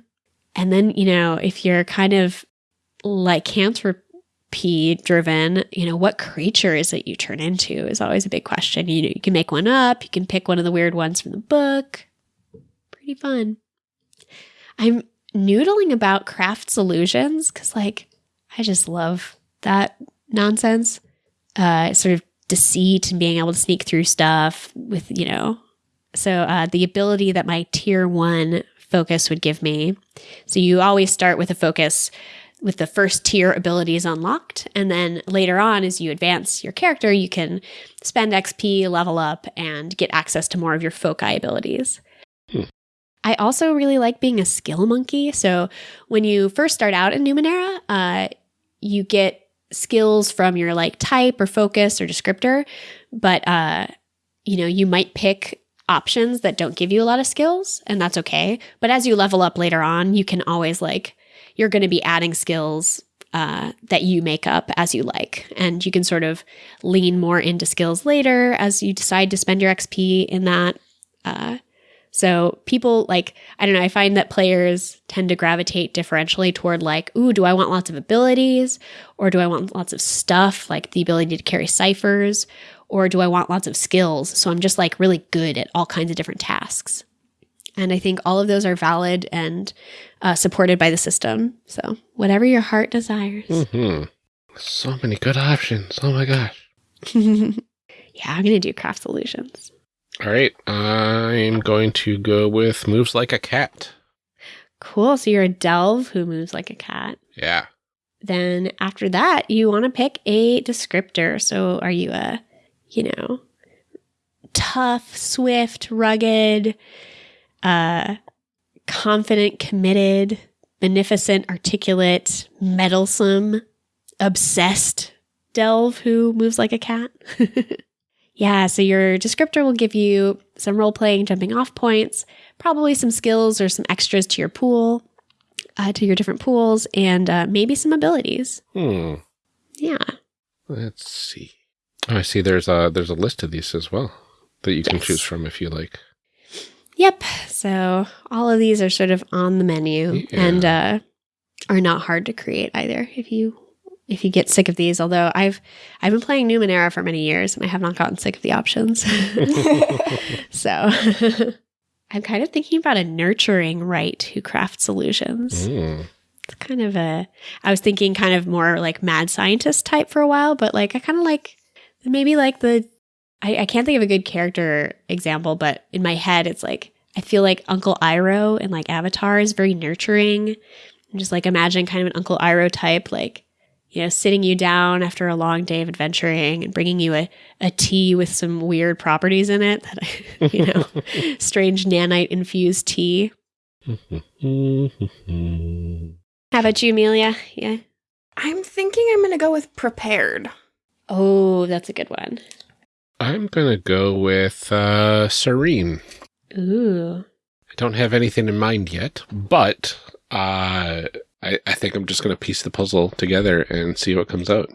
And then, you know, if you're kind of lycanthropy driven, you know, what creature is it you turn into is always a big question. You know, you can make one up, you can pick one of the weird ones from the book. Pretty fun. I'm noodling about craft solutions because, like, I just love that nonsense. Uh, sort of deceit and being able to sneak through stuff with, you know, so uh, the ability that my tier one focus would give me. So you always start with a focus with the first tier abilities unlocked. And then later on, as you advance your character, you can spend XP, level up, and get access to more of your foci abilities. Hmm. I also really like being a skill monkey. So when you first start out in Numenera, uh, you get skills from your like type or focus or descriptor, but uh, you know, you might pick options that don't give you a lot of skills, and that's okay. But as you level up later on, you can always like you're going to be adding skills uh, that you make up as you like, and you can sort of lean more into skills later as you decide to spend your XP in that. Uh, so people like, I don't know, I find that players tend to gravitate differentially toward like, ooh, do I want lots of abilities? Or do I want lots of stuff, like the ability to carry ciphers? Or do I want lots of skills? So I'm just like really good at all kinds of different tasks. And I think all of those are valid and uh, supported by the system. So whatever your heart desires. hmm So many good options. Oh my gosh. yeah, I'm going to do craft solutions. All right. I'm going to go with moves like a cat. Cool. So you're a delve who moves like a cat. Yeah. Then after that, you want to pick a descriptor. So are you a, you know, tough, swift, rugged, uh, confident, committed, beneficent, articulate, meddlesome, obsessed delve who moves like a cat? yeah, so your descriptor will give you some role playing jumping off points, probably some skills or some extras to your pool, uh, to your different pools, and uh, maybe some abilities. Hmm. Yeah. Let's see. Oh, I see. There's a there's a list of these as well that you can Yes. choose from if you like. Yep. So all of these are sort of on the menu Yeah. and uh, are not hard to create either. If you if you get sick of these, although I've I've been playing Numenera for many years and I have not gotten sick of the options. so I'm kind of thinking about a nurturing Wright who crafts illusions. Hmm. It's kind of a I was thinking kind of more like mad scientist type for a while, but like I kind of like maybe like the I, I can't think of a good character example, but in my head it's like I feel like Uncle Iroh in like Avatar is very nurturing. I'm just like imagine kind of an Uncle Iroh type, like you know, sitting you down after a long day of adventuring and bringing you a, a tea with some weird properties in it that you know, strange nanite infused tea. How about you, Amelia? Yeah. I'm thinking I'm going to go with prepared. Oh, that's a good one. I'm gonna go with uh, Serene. Ooh. I don't have anything in mind yet, but uh, I, I think I'm just gonna piece the puzzle together and see what comes out.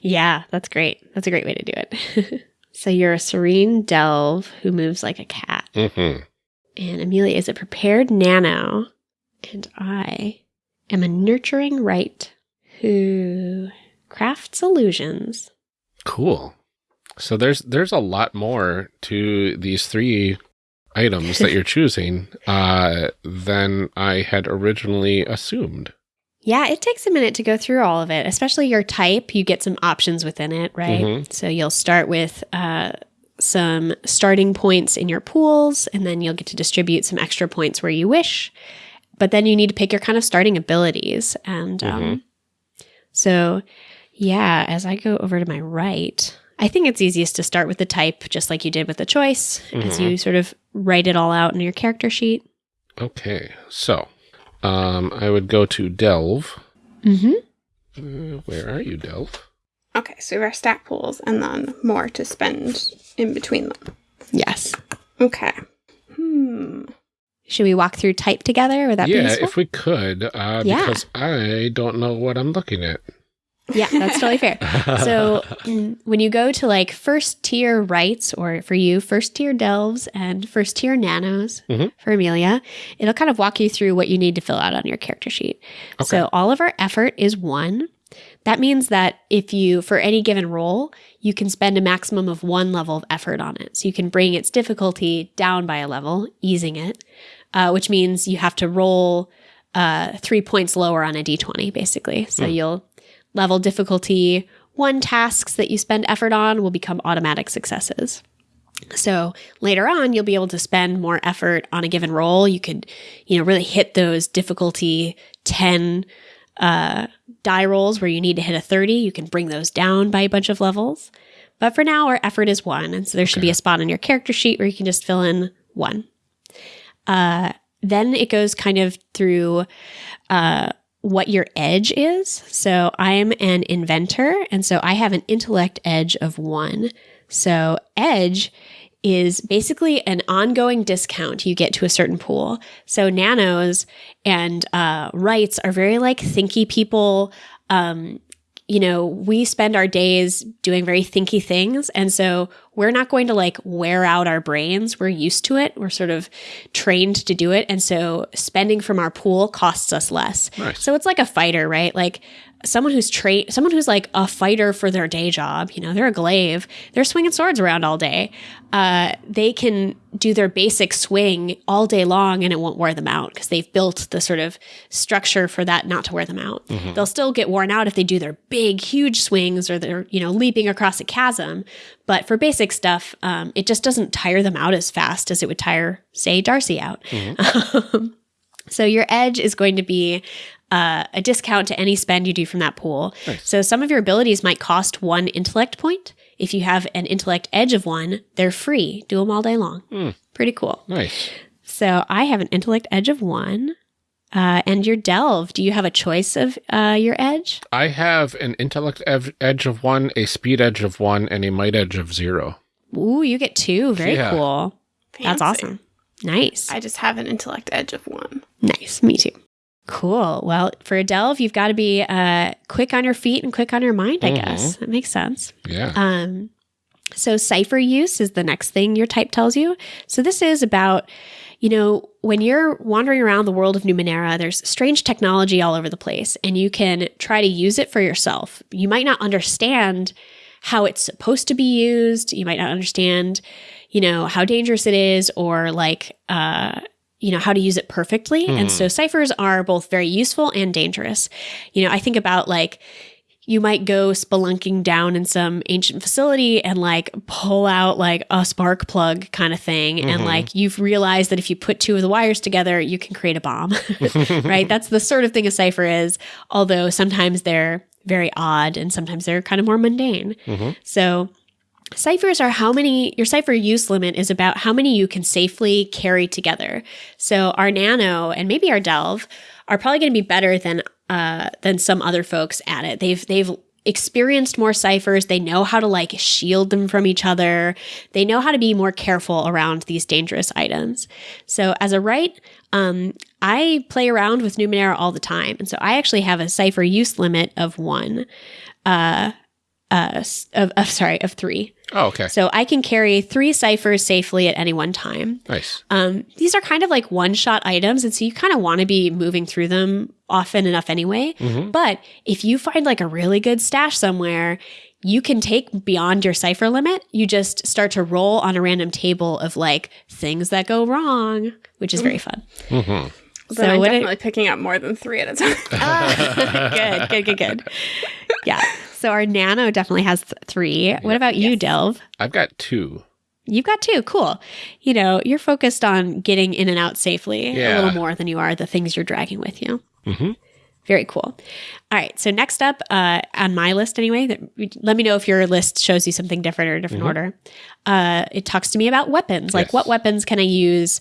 Yeah, that's great. That's a great way to do it. so you're a serene delve who moves like a cat. Mm-hmm. And Amelia is a prepared nano. And I am a nurturing Wright who crafts illusions. Cool. So there's there's a lot more to these three items that you're choosing uh, than I had originally assumed. Yeah, it takes a minute to go through all of it, especially your type. You get some options within it, right? Mhm. So you'll start with uh, some starting points in your pools, and then you'll get to distribute some extra points where you wish. But then you need to pick your kind of starting abilities. And um, so, yeah, as I go over to my right, I think it's easiest to start with the type, just like you did with the choice, as Mhm. you sort of write it all out in your character sheet. Okay, so um, I would go to Delve. Mm-hmm. Uh, where are you, Delve? Okay, so we have our stat pools and then more to spend in between them. Yes. Okay. Hmm. Should we walk through type together? Would that be yeah, if we could, uh, Yeah. because I don't know what I'm looking at. Yeah, that's totally fair. So mm, when you go to like first tier Wrights, or for you, first tier delves and first tier nanos Mhm. for Amelia, it'll kind of walk you through what you need to fill out on your character sheet. So all of our effort is one. That means that if you, for any given role, you can spend a maximum of one level of effort on it. So you can bring its difficulty down by a level, easing it, uh, which means you have to roll uh, three points lower on a d20, basically. So you'll level difficulty one tasks that you spend effort on will become automatic successes. So later on, you'll be able to spend more effort on a given role. You could, you know, really hit those difficulty 10 uh, die rolls where you need to hit a 30. You can bring those down by a bunch of levels. But for now, our effort is one. And so there should be a spot on your character sheet where you can just fill in one. Uh, then it goes kind of through uh, what your edge is. So I'm an inventor, and so I have an intellect edge of one. So edge is basically an ongoing discount you get to a certain pool. So nanos and uh, Wrights are very like thinky people. Um, you know, we spend our days doing very thinky things. And so we're not going to like wear out our brains. We're used to it. We're sort of trained to do it. And so spending from our pool costs us less. Nice. So it's like a fighter, right? Like someone who's trained, someone who's like a fighter for their day job, you know, they're a glaive, they're swinging swords around all day. Uh, they can do their basic swing all day long and it won't wear them out because they've built the sort of structure for that not to wear them out. They'll still get worn out if they do their big, huge swings or they're, you know, leaping across a chasm. But for basic stuff, um, it just doesn't tire them out as fast as it would tire, say, Darcy out. Um, so your edge is going to be uh, a discount to any spend you do from that pool. So some of your abilities might cost one intellect point. If you have an intellect edge of one, they're free. Do them all day long. Pretty cool. Nice. So I have an intellect edge of one. Uh, and your delve, do you have a choice of uh, your edge? I have an intellect ev- edge of one, a speed edge of one, and a might edge of zero. Ooh, you get two. Very Yeah. cool. That's awesome. Nice. I just have an intellect edge of one. Nice. Me too. Cool. Well, for a delve, you've got to be uh, quick on your feet and quick on your mind, I guess. That makes sense. Yeah. Um, so cipher use is the next thing your type tells you. So this is about, you know, when you're wandering around the world of Numenera, there's strange technology all over the place, and you can try to use it for yourself. You might not understand how it's supposed to be used. You might not understand, you know, how dangerous it is, or like, uh, you know, how to use it perfectly. And so ciphers are both very useful and dangerous. You know, I think about like you might go spelunking down in some ancient facility and like pull out like a spark plug kind of thing. And mm-hmm. like you've realized that if you put two of the wires together, you can create a bomb, right? That's the sort of thing a cipher is, although sometimes they're very odd and sometimes they're kind of more mundane. Mm-hmm. So, Ciphers are how many, your cipher use limit is about how many you can safely carry together. So our nano and maybe our delve are probably going to be better than, uh, than some other folks at it. They've, they've experienced more ciphers. They know how to like shield them from each other. They know how to be more careful around these dangerous items. So as a Wright, um, I play around with Numenera all the time. And so I actually have a cipher use limit of one, uh, uh, of, of sorry, of three. Oh, okay. So I can carry three ciphers safely at any one time. Nice. Um, these are kind of like one shot items. And so you kind of want to be moving through them often enough anyway. Mm-hmm. But if you find like a really good stash somewhere, you can take beyond your cipher limit. You just start to roll on a random table of like things that go wrong, which is mm-hmm. very fun. Mm-hmm. Then So I'm what it- definitely picking up more than three at a time. good, good, good, good. Yeah. So our nano definitely has th- three. What about you, Delve? I've got two. You've got two. Cool. You know, you're focused on getting in and out safely a little more than you are the things you're dragging with you. Mm-hmm. Very cool. All right. So next up uh, on my list, anyway, that, let me know if your list shows you something different or a different order. Uh, it talks to me about weapons. Like, Yes. what weapons can I use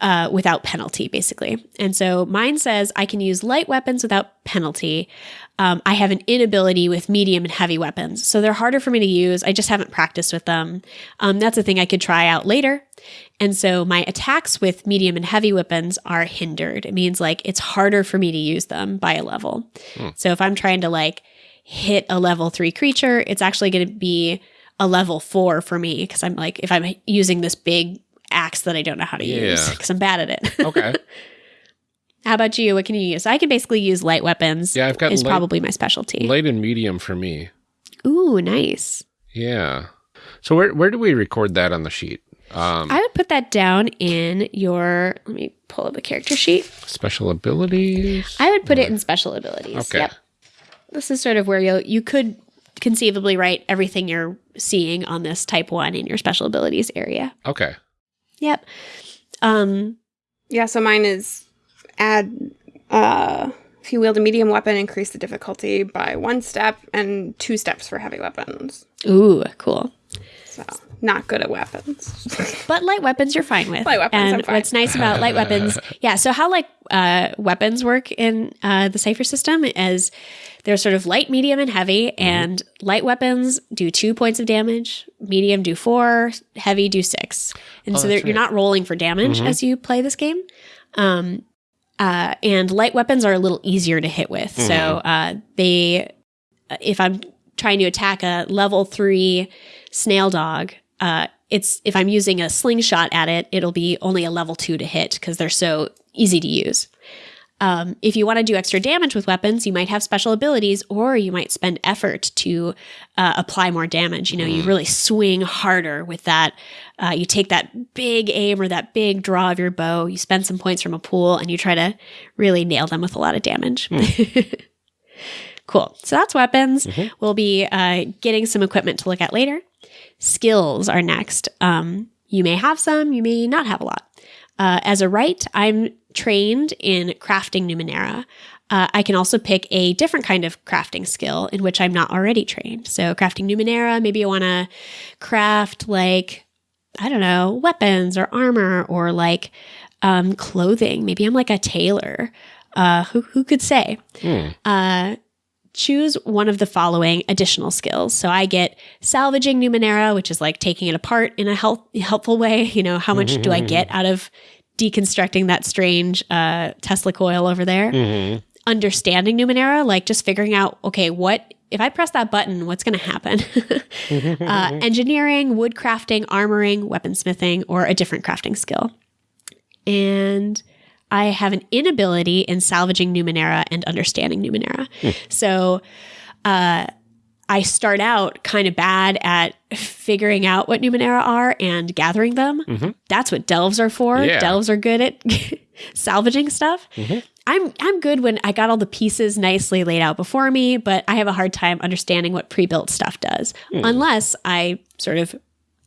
uh, without penalty, basically? And so mine says I can use light weapons without penalty. Um, I have an inability with medium and heavy weapons, so they're harder for me to use. I just haven't practiced with them. Um, that's a thing I could try out later. And so my attacks with medium and heavy weapons are hindered. It means like it's harder for me to use them by a level. So if I'm trying to like hit a level three creature, it's actually going to be a level four for me because I'm like, if I'm using this big axe that I don't know how to use because I'm bad at it. Okay. how about you? What can you use? I can basically use light weapons. Yeah, I've got is light- probably my specialty. Light and medium for me. Ooh, nice. Yeah. So where where do we record that on the sheet? Um, I would put that down in your. Let me pull up a character sheet. special abilities. I would put it in special abilities. Okay. Yep. This is sort of where you you could conceivably write everything you're seeing on this type one in your special abilities area. Okay. Yep. Um. Yeah, so mine is add uh if you wield a medium weapon, increase the difficulty by one step and two steps for heavy weapons. Ooh, cool. So not good at weapons. But light weapons you're fine with. Light weapons, And I'm fine. what's nice about light weapons, yeah. So how like uh, weapons work in uh, the Cipher system is they're sort of light, medium, and heavy. And light weapons do two points of damage. Medium do four. Heavy do six. And Oh, so that's they're you're not rolling for damage as you play this game. Um, uh, and light weapons are a little easier to hit with. So uh, they, if I'm trying to attack a level three snail dog, uh, it's if I'm using a slingshot at it, it'll be only a level two to hit because they're so easy to use. Um, if you want to do extra damage with weapons, you might have special abilities, or you might spend effort to uh, apply more damage. You know, you really swing harder with that. Uh, you take that big aim or that big draw of your bow. You spend some points from a pool, and you try to really nail them with a lot of damage. cool. So that's weapons. We'll be uh, getting some equipment to look at later. Skills are next. Um, you may have some, you may not have a lot. Uh, as a Wright, I'm trained in crafting Numenera. Uh, I can also pick a different kind of crafting skill in which I'm not already trained. So, crafting Numenera, maybe I want to craft like, I don't know, weapons or armor or like um, clothing. Maybe I'm like a tailor. Uh, who, who could say? Hmm. Uh, choose one of the following additional skills. So I get salvaging Numenera, which is like taking it apart in a help, helpful way. You know, how much do I get out of deconstructing that strange uh, Tesla coil over there? Mhm. Understanding Numenera, like just figuring out, okay, what if I press that button, what's going to happen? uh, engineering, woodcrafting, armoring, weaponsmithing, or a different crafting skill. And I have an inability in salvaging Numenera and understanding Numenera. Hmm. So uh, I start out kind of bad at figuring out what Numenera are and gathering them. Mm-hmm. That's what delves are for. Yeah. Delves are good at salvaging stuff. Mm-hmm. I'm I'm good when I got all the pieces nicely laid out before me, but I have a hard time understanding what pre-built stuff does hmm. unless I sort of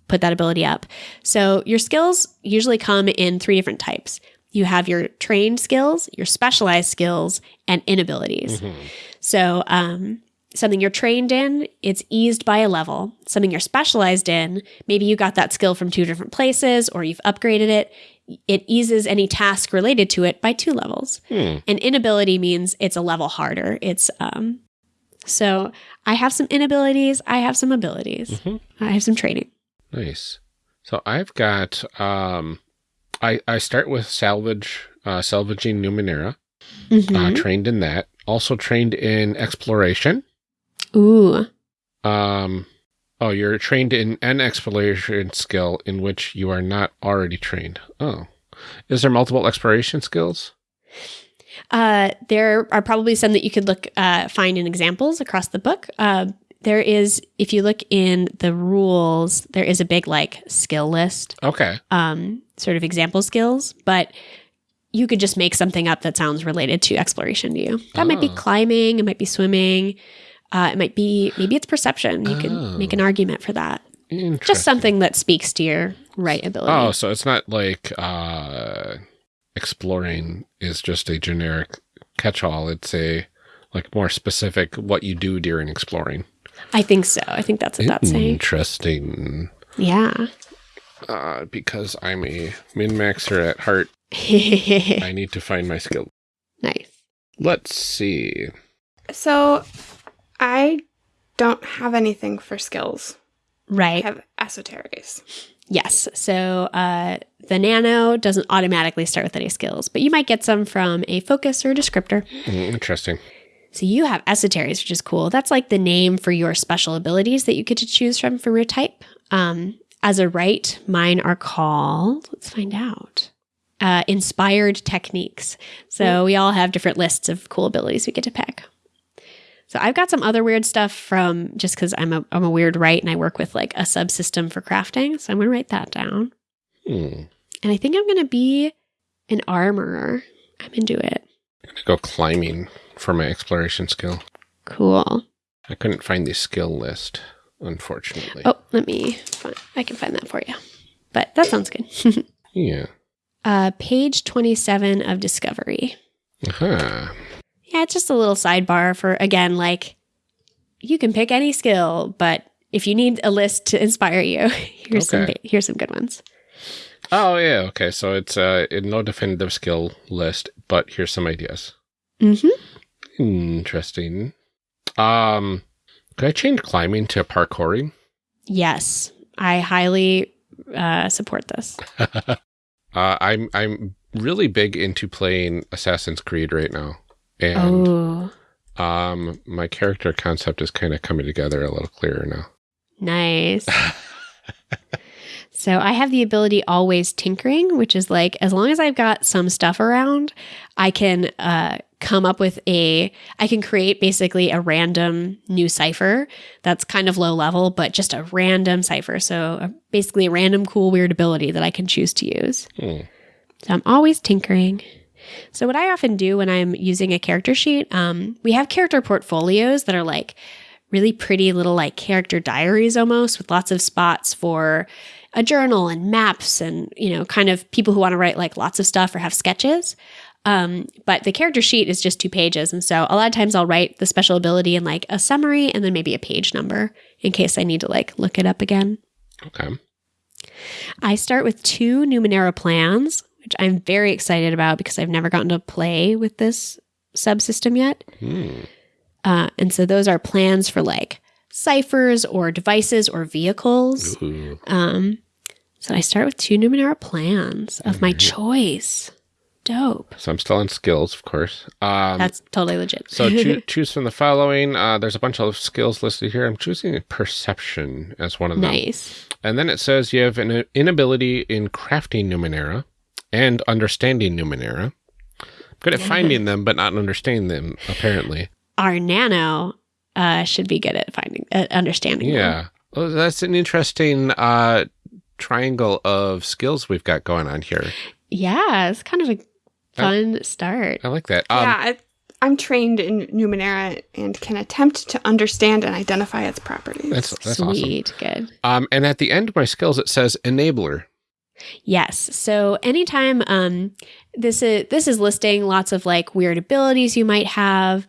put that ability up. So your skills usually come in three different types. You have your trained skills, your specialized skills, and inabilities. So um, something you're trained in, it's eased by a level. Something you're specialized in, maybe you got that skill from two different places or you've upgraded it. It eases any task related to it by two levels. And inability means it's a level harder. It's um so I have some inabilities, I have some abilities. I have some training. Nice. So I've got um I I start with salvage uh salvaging Numenera. Uh Mhm. trained in that. Also trained in exploration. Ooh. Um oh, you're trained in an exploration skill in which you are not already trained. Oh. Is there multiple exploration skills? Uh, there are probably some that you could look uh, find in examples across the book. Uh, there is, if you look in the rules, there is a big like skill list, Okay. um, sort of example skills, but you could just make something up that sounds related to exploration to you. That might be Oh. climbing, it might be swimming, uh, it might be maybe it's perception. You Oh. can make an argument for that. Just something that speaks to your right ability. Oh, so it's not like uh exploring is just a generic catch-all. It's a like more specific what you do during exploring. I think so. I think that's what that's saying. Interesting. Yeah. Uh, because I'm a min maxer at heart, I need to find my skill. nice. Let's see. So I don't have anything for skills. Right. I Right. have esoterics. Yes. So uh, the nano doesn't automatically start with any skills, but you might get some from a focus or a descriptor. Mm, Interesting. So you have esoteries, which is cool. That's like the name for your special abilities that you get to choose from from your type. Um, as a Wright, mine are called, let's find out, uh, inspired techniques. So we all have different lists of cool abilities we get to pick. So I've got some other weird stuff from just because I'm a, I'm a weird Wright and I work with like a subsystem for crafting. So I'm going to write that down. Hmm. And I think I'm going to be an armorer. I'm into it. I'm gonna go climbing for my exploration skill. Cool. I couldn't find the skill list, unfortunately. Oh, let me, find, I can find that for you. But that sounds good. Yeah. uh, page 27 of Discovery. Aha. Yeah, it's just a little sidebar for, again, like you can pick any skill, but if you need a list to inspire you, here's some Okay. ba- here's some good ones. Oh yeah, okay. So it's uh no definitive skill list, but here's some ideas. Mm-hmm. Interesting. Um could I change climbing to parkouring? Yes, I highly uh, support this. Uh I'm I'm really big into playing Assassin's Creed right now. And oh, um my character concept is kind of coming together a little clearer now. nice. so I have the ability always tinkering, which is like as long as I've got some stuff around, I can uh, come up with a. I can create basically a random new cipher that's kind of low level, but just a random cipher. So uh, basically a random cool weird ability that I can choose to use. Hmm. So I'm always tinkering. So what I often do when I'm using a character sheet, um, we have character portfolios that are like really pretty little like character diaries almost with lots of spots for a journal and maps and you know kind of people who want to write like lots of stuff or have sketches. Um, but the character sheet is just two pages, and so a lot of times I'll write the special ability in like a summary and then maybe a page number in case I need to like look it up again. Okay. I start with two Numenera plans, which I'm very excited about because I've never gotten to play with this subsystem yet. Hmm. Uh, and so those are plans for like ciphers or devices or vehicles. Um, so I start with two Numenera plans of my choice. Dope. So I'm still on skills, of course. Um That's totally legit. So choo- choose from the following. Uh, there's a bunch of skills listed here. I'm choosing perception as one of them. nice. And then it says you have an inability in crafting Numenera and understanding Numenera. Good at finding them, but not understanding them, apparently. Our nano uh, should be good at finding, at understanding. them. Yeah. Well, that's an interesting uh, triangle of skills we've got going on here. Yeah. It's kind of a fun start. I like that. Um, yeah, I, I'm trained in Numenera and can attempt to understand and identify its properties. That's, that's awesome. Sweet. Good. Um, and at the end of my skills, it says enabler. Yes. So anytime um this is this is listing lots of like weird abilities you might have.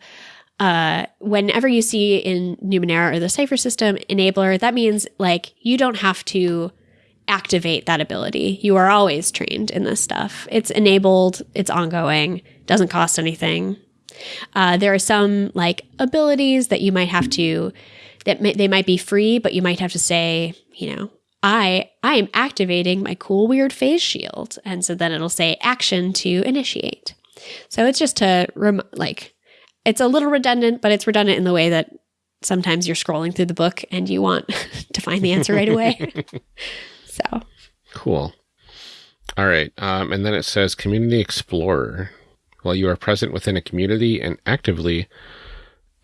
Uh, whenever you see in Numenera or the Cipher system enabler, that means like you don't have to activate that ability. You are always trained in this stuff. It's enabled, it's ongoing, doesn't cost anything. Uh, there are some like abilities that you might have to that may, they might be free, but you might have to say, you know, I I am activating my cool weird phase shield, and so then it'll say action to initiate. So it's just to rem- like it's a little redundant, but it's redundant in the way that sometimes you're scrolling through the book and you want to find the answer right away. so Cool. All right. Um, and then it says Community Explorer. While you are present within a community and actively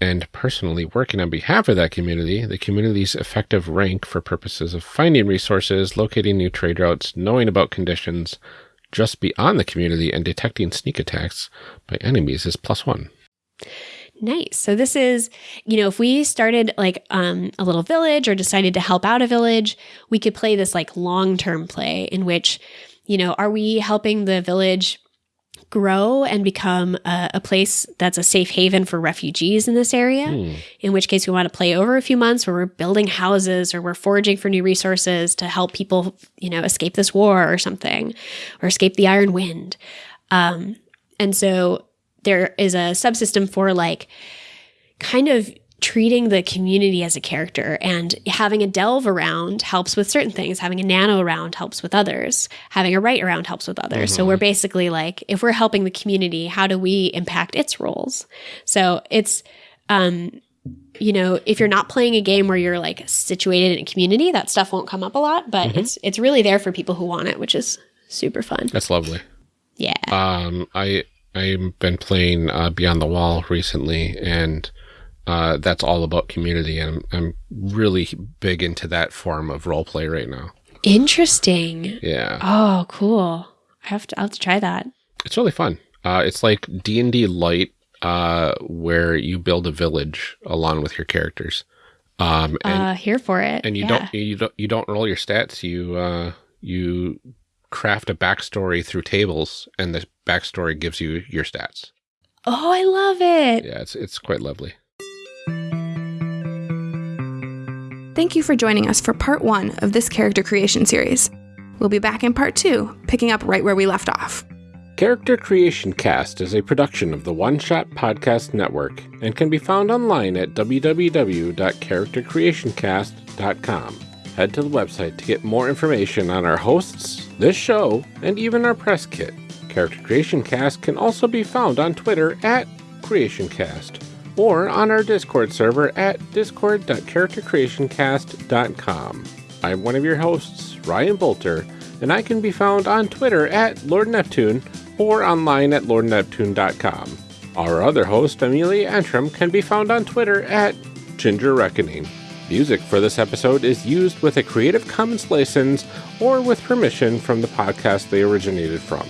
and personally working on behalf of that community, the community's effective rank for purposes of finding resources, locating new trade routes, knowing about conditions just beyond the community, and detecting sneak attacks by enemies is plus one. Nice. So this is, you know, if we started like um, a little village or decided to help out a village, we could play this like long-term play in which, you know, are we helping the village grow and become a, a place that's a safe haven for refugees in this area? Hmm. In which case we want to play over a few months where we're building houses or we're foraging for new resources to help people, you know, escape this war or something or escape the iron wind. Um, and so there is a subsystem for like kind of treating the community as a character and having a delve around helps with certain things. Having a nano around helps with others. Having a Wright around helps with others. So we're basically like if we're helping the community how do we impact its roles? So it's um you know if you're not playing a game where you're like situated in a community that stuff won't come up a lot but it's it's really there for people who want it which is super fun. That's lovely. yeah. Um, I I've been playing uh, Beyond the Wall recently, and uh, that's all about community, and I'm, I'm really big into that form of role play right now. interesting Yeah, oh cool i have to i'll have to try that it's really fun. Uh, it's like D and D light, uh, where you build a village along with your characters. Um, and uh here for it and you Yeah. don't you don't you don't roll your stats. You uh, you craft a backstory through tables, and the backstory gives you your stats. oh i love it Yeah, it's it's quite lovely. Thank you for joining us for part one of this character creation series. We'll be back in part two, picking up right where we left off. Character Creation Cast is a production of the One Shot Podcast Network and can be found online at www.charactercreationcast.com. Head to the website to get more information on our hosts, this show, and even our press kit. Character Creation Cast can also be found on Twitter at CreationCast or on our Discord server at discord.charactercreationcast.com. I'm one of your hosts, Ryan Boelter, and I can be found on Twitter at Lord Neptune or online at lordneptune.com. Our other host, Amelia Antrim, can be found on Twitter at Ginger Reckoning. Music for this episode is used with a Creative Commons license or with permission from the podcast they originated from.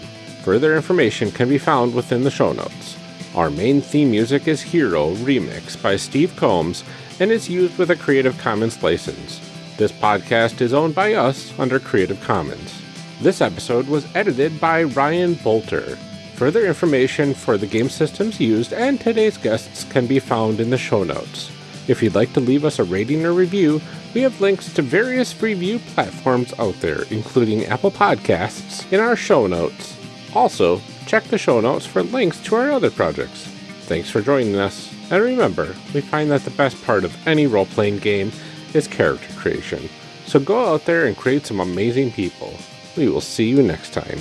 Further information can be found within the show notes. Our main theme music is Hero Remix by Steve Combs and is used with a Creative Commons license. This podcast is owned by us under Creative Commons. This episode was edited by Ryan Boelter. Further information for the game systems used and today's guests can be found in the show notes. If you'd like to leave us a rating or review, we have links to various review platforms out there, including Apple Podcasts, in our show notes. Also, check the show notes for links to our other projects. Thanks for joining us, and remember, we find that the best part of any role playing game is character creation. So go out there and create some amazing people. We will see you next time.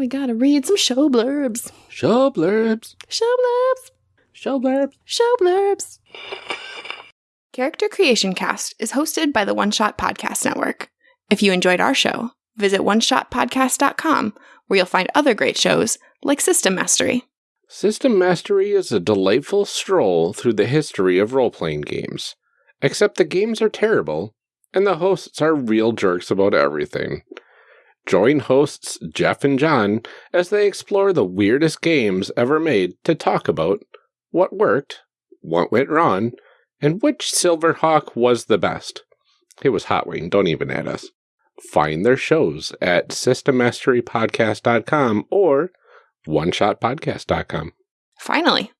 We gotta read some show blurbs. Show blurbs. Show blurbs. Show blurbs. Show blurbs. Character Creation Cast is hosted by the One Shot Podcast Network. If you enjoyed our show, visit oneshotpodcast.com where you'll find other great shows like System Mastery. System Mastery is a delightful stroll through the history of role playing games. Except the games are terrible, and the hosts are real jerks about everything. Join hosts Jeff and John as they explore the weirdest games ever made to talk about what worked, what went wrong, and which Silverhawk was the best. It was Hot Wing, don't even add us. Find their shows at systemmasterypodcast.com or oneshotpodcast.com. Finally,